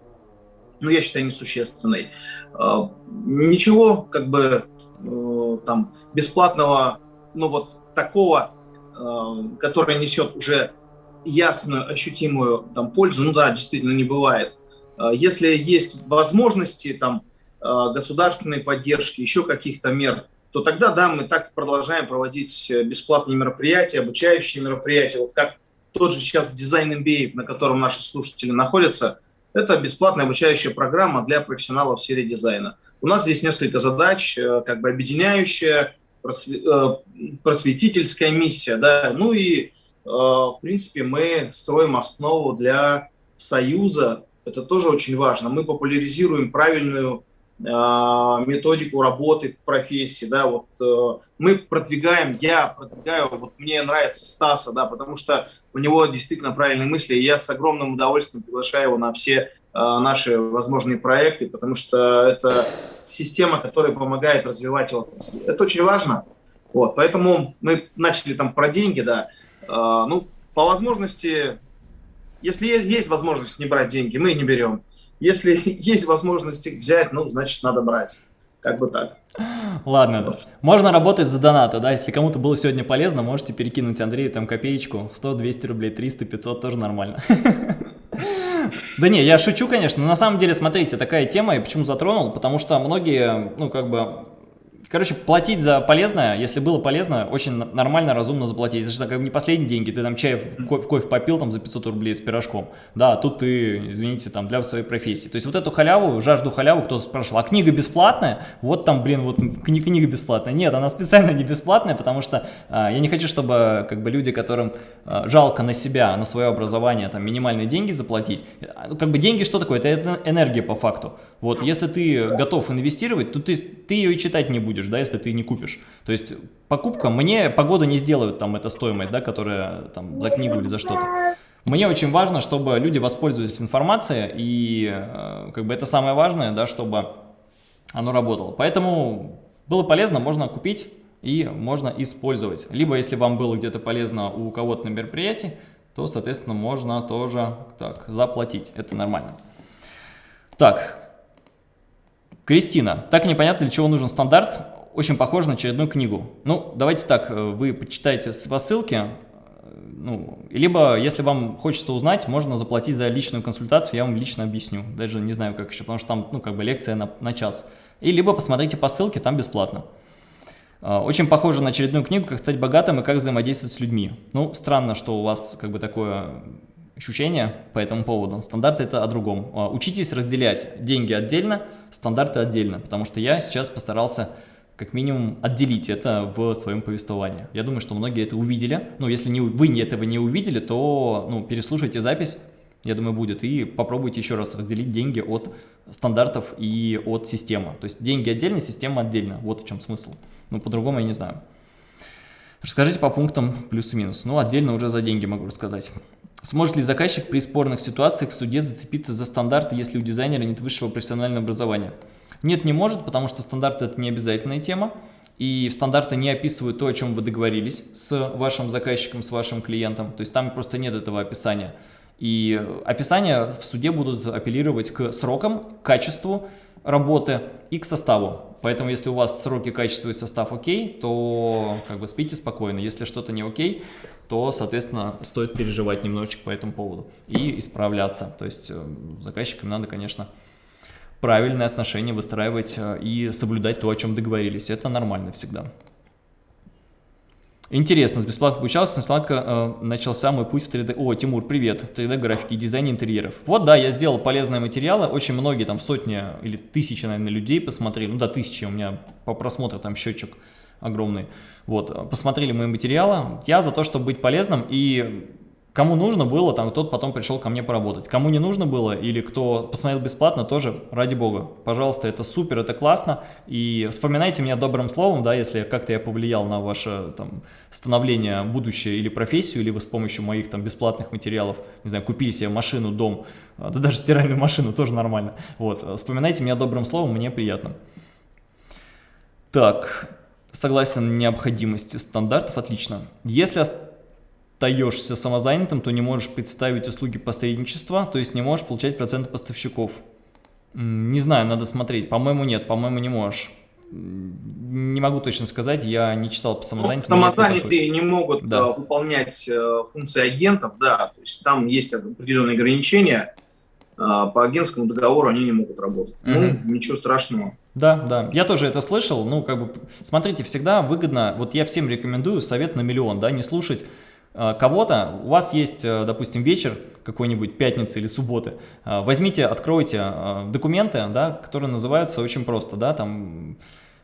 ну, я считаю, несущественный. Э, ничего, как бы, э, там, бесплатного, ну, вот такого, э, который несет уже ясную, ощутимую там, пользу, ну да, действительно не бывает. Э, если есть возможности, там, государственной поддержки, еще каких-то мер, то тогда, да, мы так продолжаем проводить э, бесплатные мероприятия, обучающие мероприятия. Вот как тот же сейчас дизайн MBA, на котором наши слушатели находятся, это бесплатная обучающая программа для профессионалов в сфере дизайна. У нас здесь несколько задач, э, как бы объединяющая, просветительская миссия, да, ну и, в принципе, мы строим основу для союза, это тоже очень важно. Мы популяризируем правильную методику работы в профессии, да, вот э, мы продвигаем, я продвигаю, вот мне нравится Стаса, да, потому что у него действительно правильные мысли, и я с огромным удовольствием приглашаю его на все э, наши возможные проекты, потому что это система, которая помогает развивать отрасль. Это очень важно. Вот, поэтому мы начали там про деньги, да. Э, ну, по возможности, если есть, есть возможность не брать деньги, мы не берем. Если есть возможность их взять, ну, значит, надо брать. Как бы так. Ладно, вот. можно работать за донаты, да, если кому-то было сегодня полезно, можете перекинуть Андрею там копеечку, 100, 200 рублей, 300, 500, тоже нормально. Да не, я шучу, конечно, но на самом деле, смотрите, такая тема, и почему затронул, потому что многие, ну, как бы, Короче, платить за полезное, если было полезно, очень нормально, разумно заплатить. Это же как не последние деньги, ты там чай кофе, кофе попил там за 500 рублей с пирожком. Да, тут ты, извините, там для своей профессии. То есть вот эту халяву, жажду халяву кто-то спрашивал, а книга бесплатная? Вот там, блин, вот кни книга бесплатная. Нет, она специально не бесплатная, потому что а, я не хочу, чтобы как бы люди, которым а, жалко на себя, на свое образование, там минимальные деньги заплатить. А, ну, как бы деньги что такое? Это энергия по факту. Вот, если ты готов инвестировать, то ты, ты ее и читать не будешь, да, если ты не купишь. То есть покупка, мне погоду не сделают там эта стоимость, да, которая там за книгу или за что-то. Мне очень важно, чтобы люди воспользовались информацией, и э, как бы это самое важное, да, чтобы оно работало. Поэтому было полезно, можно купить и можно использовать. Либо, если вам было где-то полезно у кого-то на мероприятии, то, соответственно, можно тоже так заплатить. Это нормально. Так, Кристина, так непонятно, для чего нужен стандарт, очень похоже на очередную книгу. Ну, давайте так, э, вы почитайте по ссылке, э, ну, либо, если вам хочется узнать, можно заплатить за личную консультацию, я вам лично объясню. Даже не знаю, как еще, потому что там, ну, как бы лекция на, на час. И либо посмотрите по ссылке, там бесплатно. Э, очень похоже на очередную книгу «Как стать богатым и как взаимодействовать с людьми». Ну, странно, что у вас как бы такое ощущения по этому поводу. Стандарты это о другом. А, учитесь разделять деньги отдельно, стандарты отдельно, потому что я сейчас постарался как минимум отделить это в своем повествовании. Я думаю, что многие это увидели. Ну, если не, вы этого не увидели, то ну, переслушайте запись, я думаю, будет, и попробуйте еще раз разделить деньги от стандартов и от системы. То есть деньги отдельно, система отдельно. Вот в чем смысл. Ну, по-другому я не знаю. Расскажите по пунктам плюс и минус. Ну, отдельно уже за деньги могу рассказать. Сможет ли заказчик при спорных ситуациях в суде зацепиться за стандарты, если у дизайнера нет высшего профессионального образования? Нет, не может, потому что стандарты – это не обязательная тема, и стандарты не описывают то, о чем вы договорились с вашим заказчиком, с вашим клиентом, то есть там просто нет этого описания. И описания в суде будут апеллировать к срокам, качеству работы и к составу. Поэтому, если у вас сроки, качество и состав окей, то как бы спите спокойно. Если что-то не окей, то, соответственно, стоит переживать немножечко по этому поводу и исправляться. То есть э, заказчикам надо, конечно, правильные отношения выстраивать э, и соблюдать то, о чем договорились. Это нормально всегда. Интересно, с бесплатно обучался, с э, начался мой путь в 3D. О, Тимур, привет, 3D графики и дизайн интерьеров. Вот, да, я сделал полезные материалы, очень многие, там сотни или тысячи, наверное, людей посмотрели, ну да, тысячи, у меня по просмотру там счетчик огромный. Вот, посмотрели мои материалы, я за то, чтобы быть полезным и Кому нужно было, там тот потом пришел ко мне поработать. Кому не нужно было или кто посмотрел бесплатно, тоже ради бога. Пожалуйста, это супер, это классно. И вспоминайте меня добрым словом, да, если как-то я повлиял на ваше там, становление, будущее или профессию, или вы с помощью моих там бесплатных материалов, не знаю, купили себе машину, дом, а, да даже стиральную машину, тоже нормально. Вот, вспоминайте меня добрым словом, мне приятно. Так, согласен, необходимости стандартов, отлично. Если остаешься самозанятым, то не можешь представить услуги посредничества, то есть не можешь получать проценты поставщиков. Не знаю, надо смотреть. По-моему, нет, по-моему, не можешь. Не могу точно сказать, я не читал по самозанятым. Ну, самозанятые не могут да. Э, выполнять э, функции агентов, да, то есть там есть определенные ограничения. Э, по агентскому договору они не могут работать. Угу. Ну, ничего страшного. Да, да, я тоже это слышал, ну, как бы, смотрите, всегда выгодно, вот я всем рекомендую совет на миллион, да, не слушать кого-то, у вас есть, э, допустим, вечер какой-нибудь, пятницы или субботы, э, возьмите, откройте документы, да, которые называются очень просто, да, там...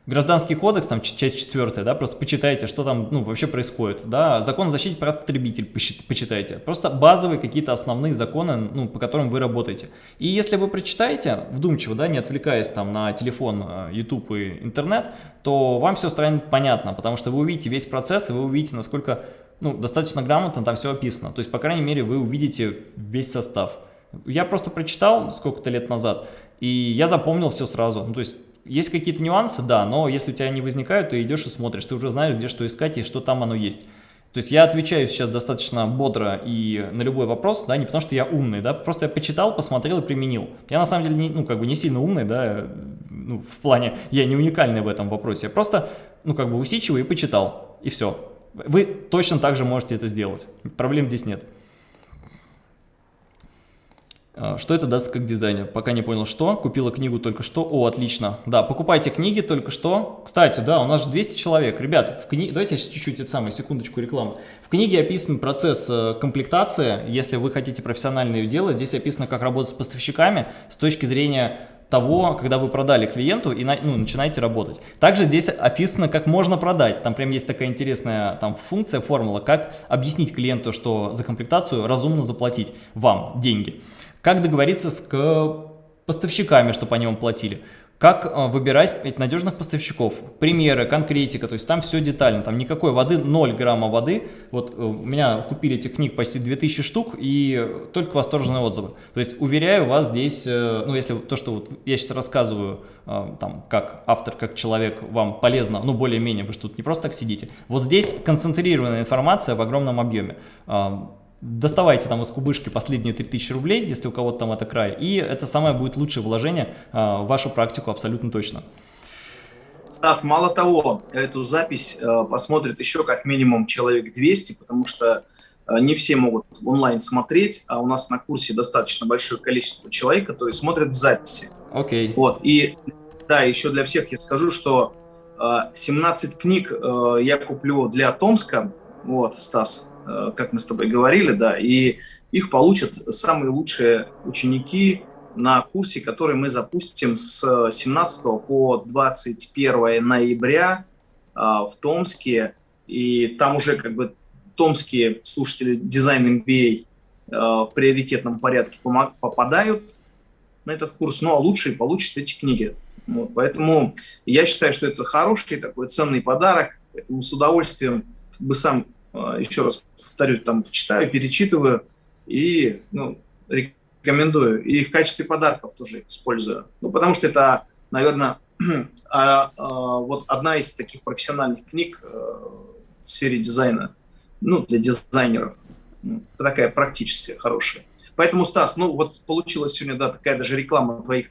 Гражданский кодекс, там часть четвертая, да, просто почитайте, что там ну, вообще происходит, да, закон о защите прав потребителей почитайте, просто базовые какие-то основные законы, ну, по которым вы работаете. И если вы прочитаете вдумчиво, да, не отвлекаясь там на телефон, YouTube и интернет, то вам все станет понятно, потому что вы увидите весь процесс, и вы увидите, насколько ну, достаточно грамотно там все описано. То есть, по крайней мере, вы увидите весь состав. Я просто прочитал сколько-то лет назад, и я запомнил все сразу. Ну, то есть, есть какие-то нюансы, да, но если у тебя не возникают, то идешь и смотришь, ты уже знаешь, где что искать и что там оно есть. То есть я отвечаю сейчас достаточно бодро и на любой вопрос, да, не потому что я умный, да, просто я почитал, посмотрел и применил. Я на самом деле, не, ну, как бы не сильно умный, да, ну, в плане, я не уникальный в этом вопросе, я просто, ну, как бы усидчивый и почитал, и все. Вы точно так же можете это сделать, проблем здесь нет. А, что это даст как дизайнер? Пока не понял, что. Купила книгу только что. О, отлично. Да, покупайте книги только что. Кстати, да, у нас же 200 человек. Ребят, в кни... давайте чуть-чуть, это самое, секундочку рекламы. В книге описан процесс э, комплектации. Если вы хотите профессионально ее делать, здесь описано, как работать с поставщиками с точки зрения того, когда вы продали клиенту и ну, начинаете работать. Также здесь описано, как можно продать. Там прям есть такая интересная там, функция, формула, как объяснить клиенту, что за комплектацию разумно заплатить вам деньги. Как договориться с поставщиками, чтобы они вам платили. Как э, выбирать надежных поставщиков, примеры, конкретика, то есть там все детально, там никакой воды, 0 грамма воды. Вот э, у меня купили этих книг почти 2000 штук и только восторженные отзывы. То есть уверяю вас здесь, э, ну если то, что вот я сейчас рассказываю, там, как автор, как человек, вам полезно, ну более-менее, вы что тут не просто так сидите. Вот здесь концентрированная информация в огромном объеме доставайте там из кубышки последние 3000 рублей, если у кого-то там это край, и это самое будет лучшее вложение а, в вашу практику абсолютно точно. Стас, мало того, эту запись э, посмотрит еще как минимум человек 200, потому что э, не все могут онлайн смотреть, а у нас на курсе достаточно большое количество человек, которые смотрят в записи. Окей. Okay. Вот, и да, еще для всех я скажу, что 17 э, книг я куплю для Томска, вот, Стас, как мы с тобой говорили, да, и их получат самые лучшие ученики на курсе, который мы запустим с 17 по 21 ноября э, в Томске, и там уже как бы томские слушатели дизайн MBA э, в приоритетном порядке попадают на этот курс, ну а лучшие получат эти книги. Вот, поэтому я считаю, что это хороший такой ценный подарок, поэтому с удовольствием бы сам еще раз повторю, там читаю, перечитываю и ну, рекомендую. И в качестве подарков тоже использую. Ну, потому что это, наверное, а, а, вот одна из таких профессиональных книг э, в сфере дизайна, ну, для дизайнеров. Ну, такая практическая, хорошая. Поэтому, Стас, ну вот получилась сегодня, да, такая даже реклама твоих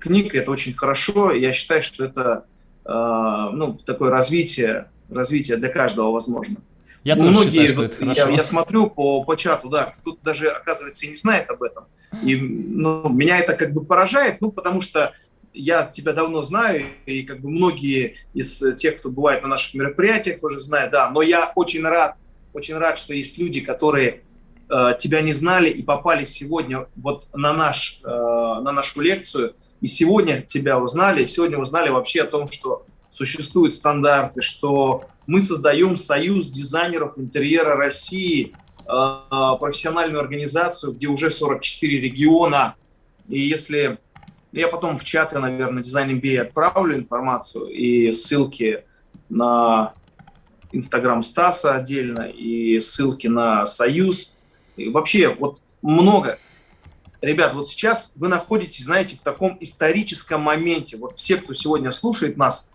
книг, это очень хорошо. Я считаю, что это, ну, такое развитие, развитие для каждого возможно. Я тоже Многие, считаю, что это хорошо. Я, я смотрю по, по чату, да, тут даже, оказывается, и не знает об этом. И ну, меня это как бы поражает, ну, потому что я тебя давно знаю, и как бы многие из тех, кто бывает на наших мероприятиях, уже знают, да, но я очень рад, очень рад, что есть люди, которые э, тебя не знали и попали сегодня вот на, наш, э, на нашу лекцию, и сегодня тебя узнали, и сегодня узнали вообще о том, что существуют стандарты, что мы создаем союз дизайнеров интерьера России, э, профессиональную организацию, где уже 44 региона. И если я потом в чаты, наверное, дизайн MBA отправлю информацию и ссылки на Инстаграм Стаса отдельно, и ссылки на Союз. И вообще, вот много. Ребят, вот сейчас вы находитесь, знаете, в таком историческом моменте. Вот все, кто сегодня слушает нас,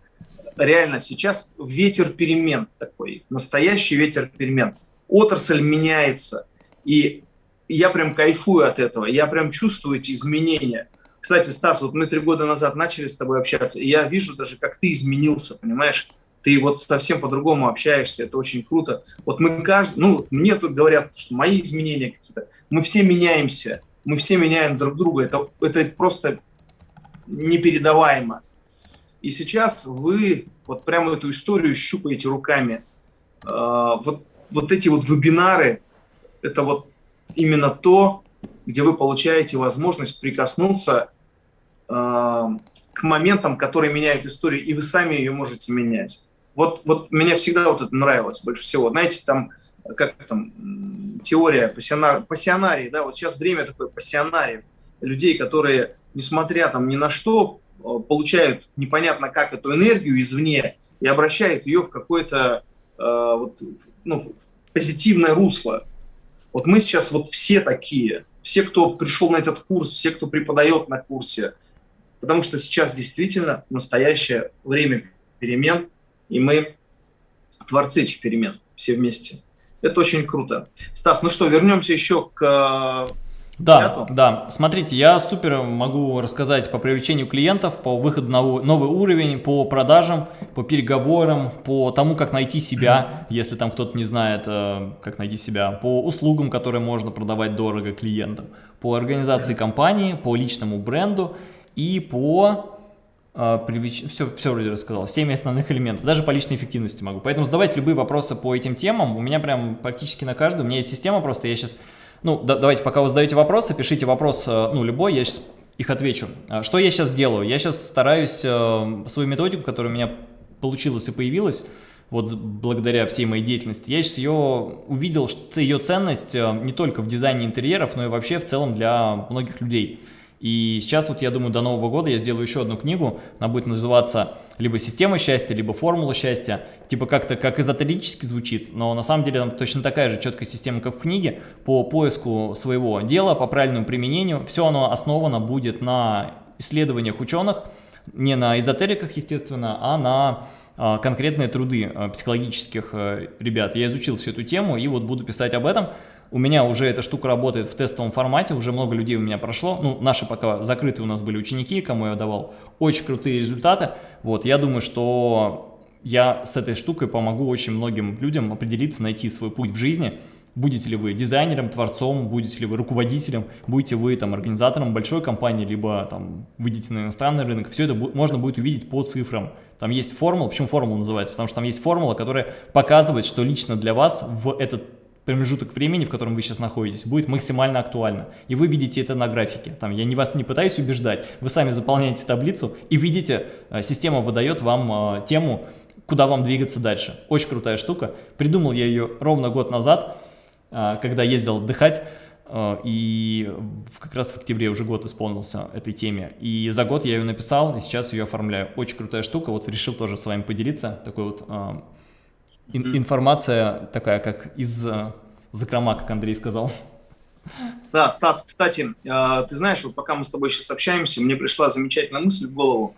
реально сейчас ветер перемен такой, настоящий ветер перемен. Отрасль меняется, и я прям кайфую от этого, я прям чувствую эти изменения. Кстати, Стас, вот мы три года назад начали с тобой общаться, и я вижу даже, как ты изменился, понимаешь? Ты вот совсем по-другому общаешься, это очень круто. Вот мы каждый, ну, мне тут говорят, что мои изменения какие-то, мы все меняемся, мы все меняем друг друга, это, это просто непередаваемо. И сейчас вы вот прямо эту историю щупаете руками. А, вот, вот эти вот вебинары, это вот именно то, где вы получаете возможность прикоснуться а, к моментам, которые меняют историю, и вы сами ее можете менять. Вот, вот мне всегда вот это нравилось больше всего. Знаете, там, как там, теория пассионар, пассионарий, да, вот сейчас время такое пассионарий, людей, которые, несмотря там ни на что, получают непонятно как эту энергию извне и обращают ее в какое-то э, вот, ну, позитивное русло. Вот мы сейчас вот все такие, все, кто пришел на этот курс, все, кто преподает на курсе, потому что сейчас действительно настоящее время перемен, и мы творцы этих перемен все вместе. Это очень круто. Стас, ну что, вернемся еще к да, чату. да. Смотрите, я супер могу рассказать по привлечению клиентов, по выходу на новый уровень, по продажам, по переговорам, по тому, как найти себя, если там кто-то не знает, э, как найти себя, по услугам, которые можно продавать дорого клиентам, по организации компании, по личному бренду и по Uh, привлеч... все, все вроде рассказал, 7 основных элементов, даже по личной эффективности могу. Поэтому задавайте любые вопросы по этим темам, у меня прям практически на каждую, у меня есть система просто, я сейчас ну, да, давайте, пока вы задаете вопросы, пишите вопрос, э, ну, любой, я сейчас их отвечу. А что я сейчас делаю? Я сейчас стараюсь э, свою методику, которая у меня получилась и появилась, вот благодаря всей моей деятельности, я сейчас ее увидел, ее ценность э, не только в дизайне интерьеров, но и вообще в целом для многих людей. И сейчас вот я думаю, до Нового года я сделаю еще одну книгу, она будет называться либо «Система счастья», либо «Формула счастья». Типа как-то как эзотерически звучит, но на самом деле там точно такая же четкая система, как в книге, по поиску своего дела, по правильному применению. Все оно основано будет на исследованиях ученых, не на эзотериках, естественно, а на а, конкретные труды а, психологических э, ребят. Я изучил всю эту тему и вот буду писать об этом. У меня уже эта штука работает в тестовом формате, уже много людей у меня прошло. Ну, наши пока закрытые у нас были ученики, кому я давал очень крутые результаты. Вот, я думаю, что я с этой штукой помогу очень многим людям определиться, найти свой путь в жизни. Будете ли вы дизайнером, творцом, будете ли вы руководителем, будете вы там организатором большой компании, либо там выйдете на иностранный рынок, все это можно будет увидеть по цифрам. Там есть формула, почему формула называется? Потому что там есть формула, которая показывает, что лично для вас в этот промежуток времени, в котором вы сейчас находитесь, будет максимально актуально. И вы видите это на графике. Там, я не вас не пытаюсь убеждать, вы сами заполняете таблицу и видите, э, система выдает вам э, тему, куда вам двигаться дальше. Очень крутая штука. Придумал я ее ровно год назад, э, когда ездил отдыхать. И как раз в октябре уже год исполнился этой теме. И за год я ее написал, и сейчас ее оформляю. Очень крутая штука, вот решил тоже с вами поделиться. Такой вот ин информация такая, как из э, закрома, как Андрей сказал. Да, Стас, кстати, э, ты знаешь, вот пока мы с тобой сейчас общаемся, мне пришла замечательная мысль в голову.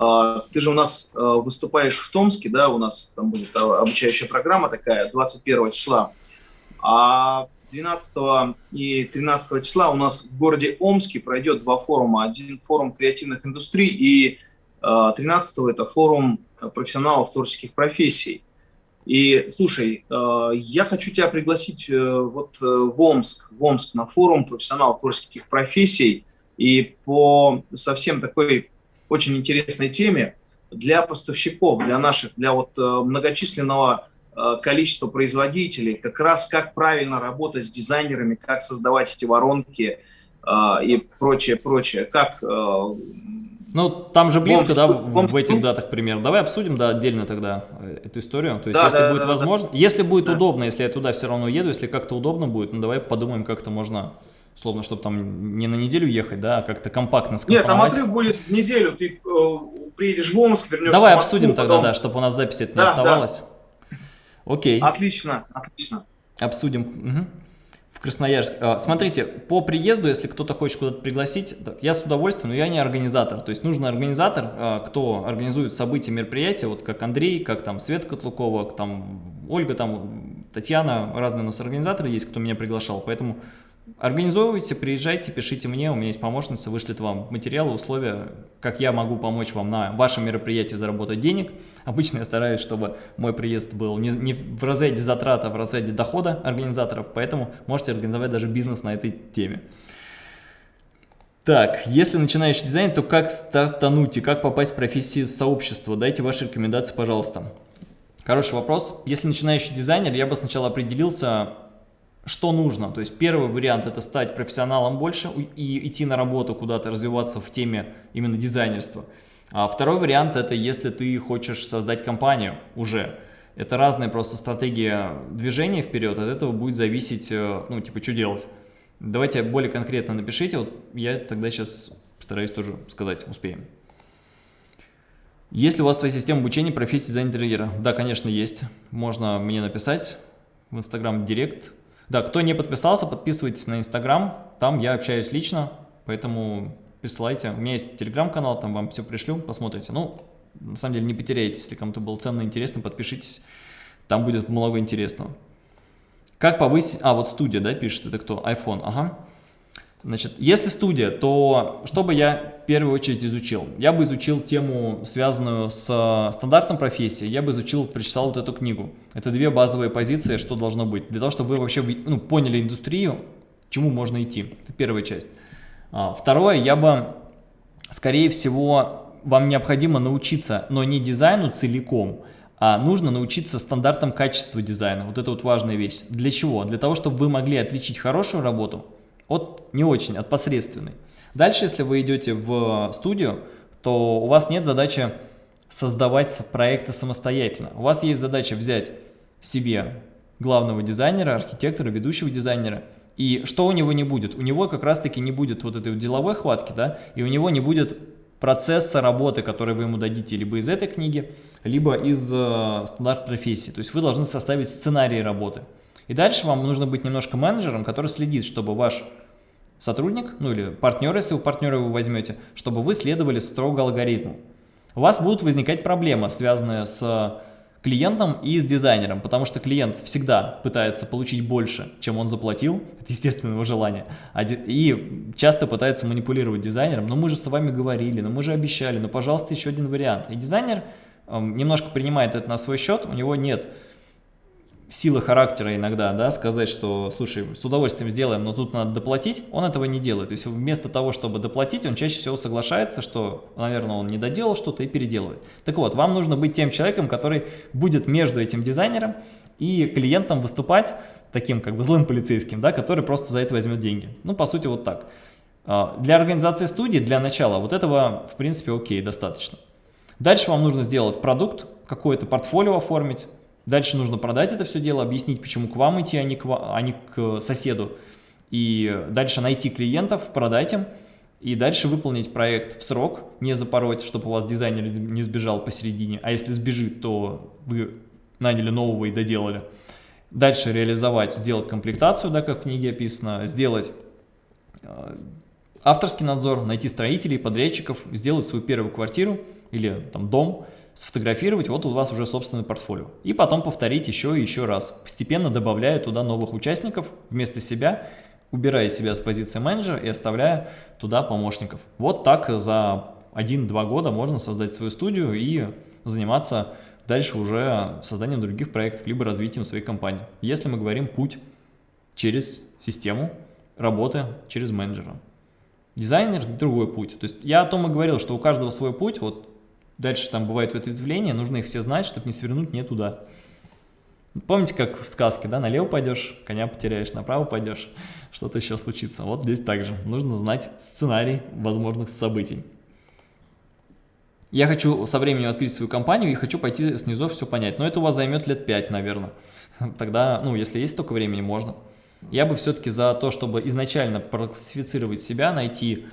Э, ты же у нас выступаешь в Томске, да, у нас там будет обучающая программа такая, 21 числа. А 12 и 13 числа у нас в городе Омске пройдет два форума. Один форум креативных индустрий и 13 это форум профессионалов творческих профессий. И слушай, э, я хочу тебя пригласить э, вот э, в Омск, в Омск на форум профессионалов творческих профессий. И по совсем такой очень интересной теме для поставщиков, для наших, для вот многочисленного количества производителей, как раз как правильно работать с дизайнерами, как создавать эти воронки и прочее, прочее, как ну, там же близко, Омск, да, в, Омск, в этих датах примерно. Давай обсудим, да, отдельно тогда эту историю. То есть, да, если да, будет да, возможно, да. если будет да. удобно, если я туда все равно еду, если как-то удобно будет, ну, давай подумаем, как-то можно, словно, чтобы там не на неделю ехать, да, а как-то компактно. Нет, там отрыв будет в неделю, ты э, приедешь в Омск, вернешься Давай в Москву, обсудим потом... тогда, да, чтобы у нас запись это да, не оставалась. Да. Окей. Отлично, отлично. Обсудим. Угу. Красноярск. А, смотрите, по приезду, если кто-то хочет куда-то пригласить, я с удовольствием, но я не организатор. То есть нужен организатор, а, кто организует события, мероприятия, вот как Андрей, как там Свет Котлукова, там Ольга, там Татьяна, разные у нас организаторы есть, кто меня приглашал. Поэтому Организовывайте, приезжайте, пишите мне, у меня есть помощница, вышлет вам материалы, условия, как я могу помочь вам на вашем мероприятии заработать денег. Обычно я стараюсь, чтобы мой приезд был не, не в разряде затрат, а в разряде дохода организаторов, поэтому можете организовать даже бизнес на этой теме. Так, если начинающий дизайн, то как стартануть и как попасть в профессию сообщества? Дайте ваши рекомендации, пожалуйста. Хороший вопрос. Если начинающий дизайнер, я бы сначала определился, что нужно. То есть первый вариант это стать профессионалом больше и идти на работу куда-то, развиваться в теме именно дизайнерства. А второй вариант это если ты хочешь создать компанию уже. Это разная просто стратегия движения вперед, от этого будет зависеть, э, ну типа что делать. Давайте более конкретно напишите, вот я тогда сейчас постараюсь тоже сказать, успеем. Есть ли у вас своя система обучения профессии дизайнера интерьера? Да, конечно, есть. Можно мне написать в Instagram Директ, да, кто не подписался, подписывайтесь на Инстаграм, там я общаюсь лично, поэтому присылайте. У меня есть телеграм-канал, там вам все пришлю, посмотрите. Ну, на самом деле не потеряйтесь, если кому-то было ценно и интересно, подпишитесь, там будет много интересного. Как повысить... А, вот студия, да, пишет, это кто? iPhone, ага. Значит, если студия, то что бы я в первую очередь изучил? Я бы изучил тему, связанную с стандартом профессии, я бы изучил, прочитал вот эту книгу. Это две базовые позиции, что должно быть. Для того, чтобы вы вообще ну, поняли индустрию, к чему можно идти. Это первая часть. А, второе, я бы, скорее всего, вам необходимо научиться, но не дизайну целиком, а нужно научиться стандартам качества дизайна. Вот это вот важная вещь. Для чего? Для того, чтобы вы могли отличить хорошую работу от не очень, от посредственной. Дальше, если вы идете в студию, то у вас нет задачи создавать проекты самостоятельно. У вас есть задача взять себе главного дизайнера, архитектора, ведущего дизайнера. И что у него не будет? У него как раз-таки не будет вот этой деловой хватки, да, и у него не будет процесса работы, который вы ему дадите либо из этой книги, либо из э, стандарт профессии. То есть вы должны составить сценарий работы. И дальше вам нужно быть немножко менеджером, который следит, чтобы ваш сотрудник, ну или партнер, если вы партнера его возьмете, чтобы вы следовали строго алгоритму. У вас будут возникать проблемы, связанные с клиентом и с дизайнером, потому что клиент всегда пытается получить больше, чем он заплатил, это естественное его желание, и часто пытается манипулировать дизайнером, но мы же с вами говорили, но мы же обещали, но пожалуйста еще один вариант. И дизайнер эм, немножко принимает это на свой счет, у него нет силы характера иногда, да, сказать, что, слушай, с удовольствием сделаем, но тут надо доплатить, он этого не делает. То есть вместо того, чтобы доплатить, он чаще всего соглашается, что, наверное, он не доделал что-то и переделывает. Так вот, вам нужно быть тем человеком, который будет между этим дизайнером и клиентом выступать таким как бы злым полицейским, да, который просто за это возьмет деньги. Ну, по сути, вот так. А, для организации студии, для начала, вот этого, в принципе, окей, достаточно. Дальше вам нужно сделать продукт, какое-то портфолио оформить, Дальше нужно продать это все дело, объяснить, почему к вам идти, а не к, а не к соседу. И дальше найти клиентов, продать им. И дальше выполнить проект в срок, не запороть, чтобы у вас дизайнер не сбежал посередине. А если сбежит, то вы наняли нового и доделали. Дальше реализовать, сделать комплектацию, да, как в книге описано, сделать э, авторский надзор, найти строителей, подрядчиков, сделать свою первую квартиру или там дом – сфотографировать, вот у вас уже собственное портфолио. И потом повторить еще и еще раз, постепенно добавляя туда новых участников вместо себя, убирая себя с позиции менеджера и оставляя туда помощников. Вот так за 1-2 года можно создать свою студию и заниматься дальше уже созданием других проектов, либо развитием своей компании. Если мы говорим путь через систему работы через менеджера. Дизайнер – другой путь. То есть я о том и говорил, что у каждого свой путь, вот Дальше там бывает ответвления, нужно их все знать, чтобы не свернуть не туда. Помните, как в сказке, да, налево пойдешь, коня потеряешь, направо пойдешь, что-то еще случится. Вот здесь также нужно знать сценарий возможных событий. Я хочу со временем открыть свою компанию и хочу пойти снизу все понять. Но это у вас займет лет 5, наверное. Тогда, ну, если есть столько времени, можно. Я бы все-таки за то, чтобы изначально проклассифицировать себя, найти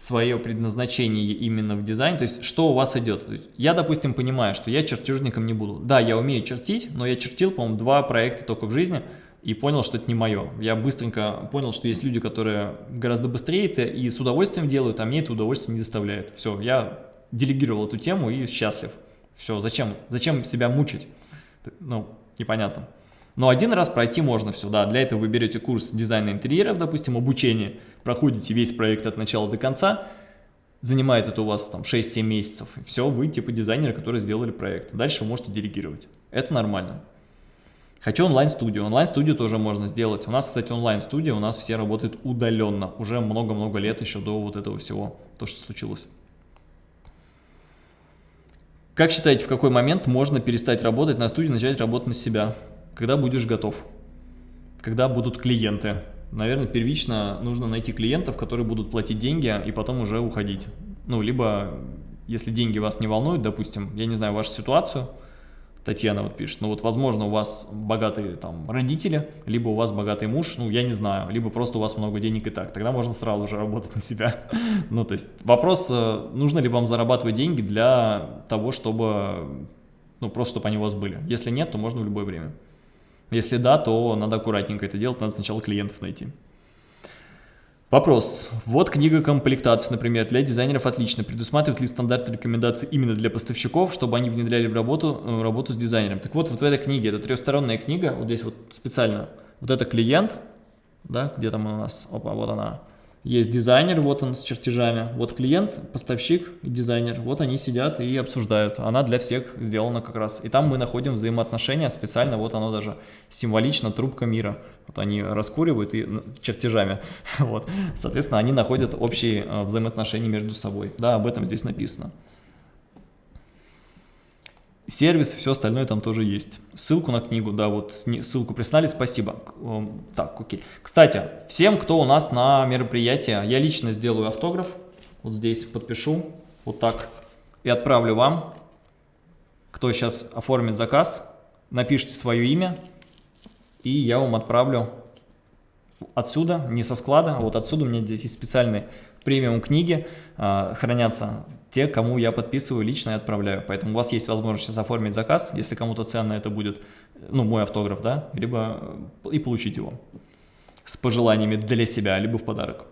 свое предназначение именно в дизайн, то есть что у вас идет. Я, допустим, понимаю, что я чертежником не буду. Да, я умею чертить, но я чертил, по-моему, два проекта только в жизни и понял, что это не мое. Я быстренько понял, что есть люди, которые гораздо быстрее это и с удовольствием делают, а мне это удовольствие не доставляет. Все, я делегировал эту тему и счастлив. Все, зачем, зачем себя мучить? Ну, непонятно. Но один раз пройти можно все, да, для этого вы берете курс дизайна интерьеров, допустим, обучение, проходите весь проект от начала до конца, занимает это у вас там 6-7 месяцев, все, вы типа дизайнеры, которые сделали проект. Дальше вы можете делегировать. Это нормально. Хочу онлайн-студию. Онлайн-студию тоже можно сделать. У нас, кстати, онлайн-студия, у нас все работают удаленно. Уже много-много лет еще до вот этого всего, то, что случилось. Как считаете, в какой момент можно перестать работать на студии, начать работать на себя? Когда будешь готов, когда будут клиенты. Наверное, первично нужно найти клиентов, которые будут платить деньги и потом уже уходить. Ну, либо, если деньги вас не волнуют, допустим, я не знаю вашу ситуацию, Татьяна вот пишет, ну вот, возможно, у вас богатые там родители, либо у вас богатый муж, ну, я не знаю, либо просто у вас много денег и так, тогда можно сразу же работать на себя. ну, то есть вопрос, э, нужно ли вам зарабатывать деньги для того, чтобы, ну, просто чтобы они у вас были. Если нет, то можно в любое время. Если да, то надо аккуратненько это делать, надо сначала клиентов найти. Вопрос. Вот книга комплектации, например, для дизайнеров отлично. Предусматривает ли стандарты рекомендаций именно для поставщиков, чтобы они внедряли в работу, э, работу с дизайнером? Так вот, вот в этой книге, это трехсторонняя книга, вот здесь вот специально, вот это клиент, да, где там у нас, опа, вот она, есть дизайнер, вот он с чертежами, вот клиент, поставщик дизайнер, вот они сидят и обсуждают. Она для всех сделана как раз. И там мы находим взаимоотношения, специально вот оно даже символично, трубка мира. Вот они раскуривают и чертежами. Вот. Соответственно, они находят общие э, взаимоотношения между собой. Да, об этом здесь написано сервис, все остальное там тоже есть. Ссылку на книгу, да, вот ссылку прислали, спасибо. Эм, так, окей. Кстати, всем, кто у нас на мероприятии, я лично сделаю автограф, вот здесь подпишу, вот так, и отправлю вам. Кто сейчас оформит заказ, напишите свое имя, и я вам отправлю отсюда, не со склада, а вот отсюда у меня здесь есть специальный премиум книги э, хранятся те, кому я подписываю лично и отправляю. Поэтому у вас есть возможность сейчас оформить заказ, если кому-то ценно это будет, ну, мой автограф, да, либо и получить его с пожеланиями для себя, либо в подарок.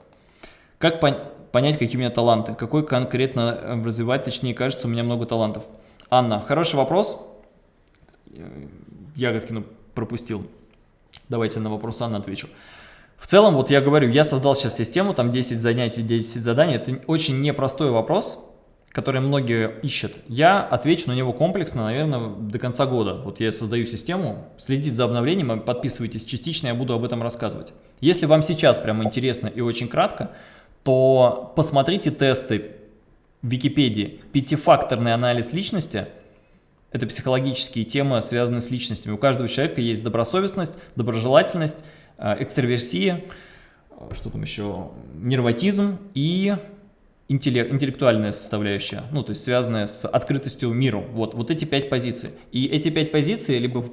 Как пон понять, какие у меня таланты? Какой конкретно э, развивать, точнее, кажется, у меня много талантов. Анна, хороший вопрос. Ягодкину пропустил. Давайте на вопрос Анны отвечу. В целом, вот я говорю, я создал сейчас систему, там 10 занятий, 10 заданий. Это очень непростой вопрос, который многие ищут. Я отвечу на него комплексно, наверное, до конца года. Вот я создаю систему, следите за обновлением, подписывайтесь частично, я буду об этом рассказывать. Если вам сейчас прямо интересно и очень кратко, то посмотрите тесты в Википедии. Пятифакторный анализ личности – это психологические темы, связанные с личностями. У каждого человека есть добросовестность, доброжелательность, э, экстраверсия, э, что там еще, нервотизм и интеллектуальная составляющая, ну, то есть связанная с открытостью миру. Вот, вот эти пять позиций. И эти пять позиций либо в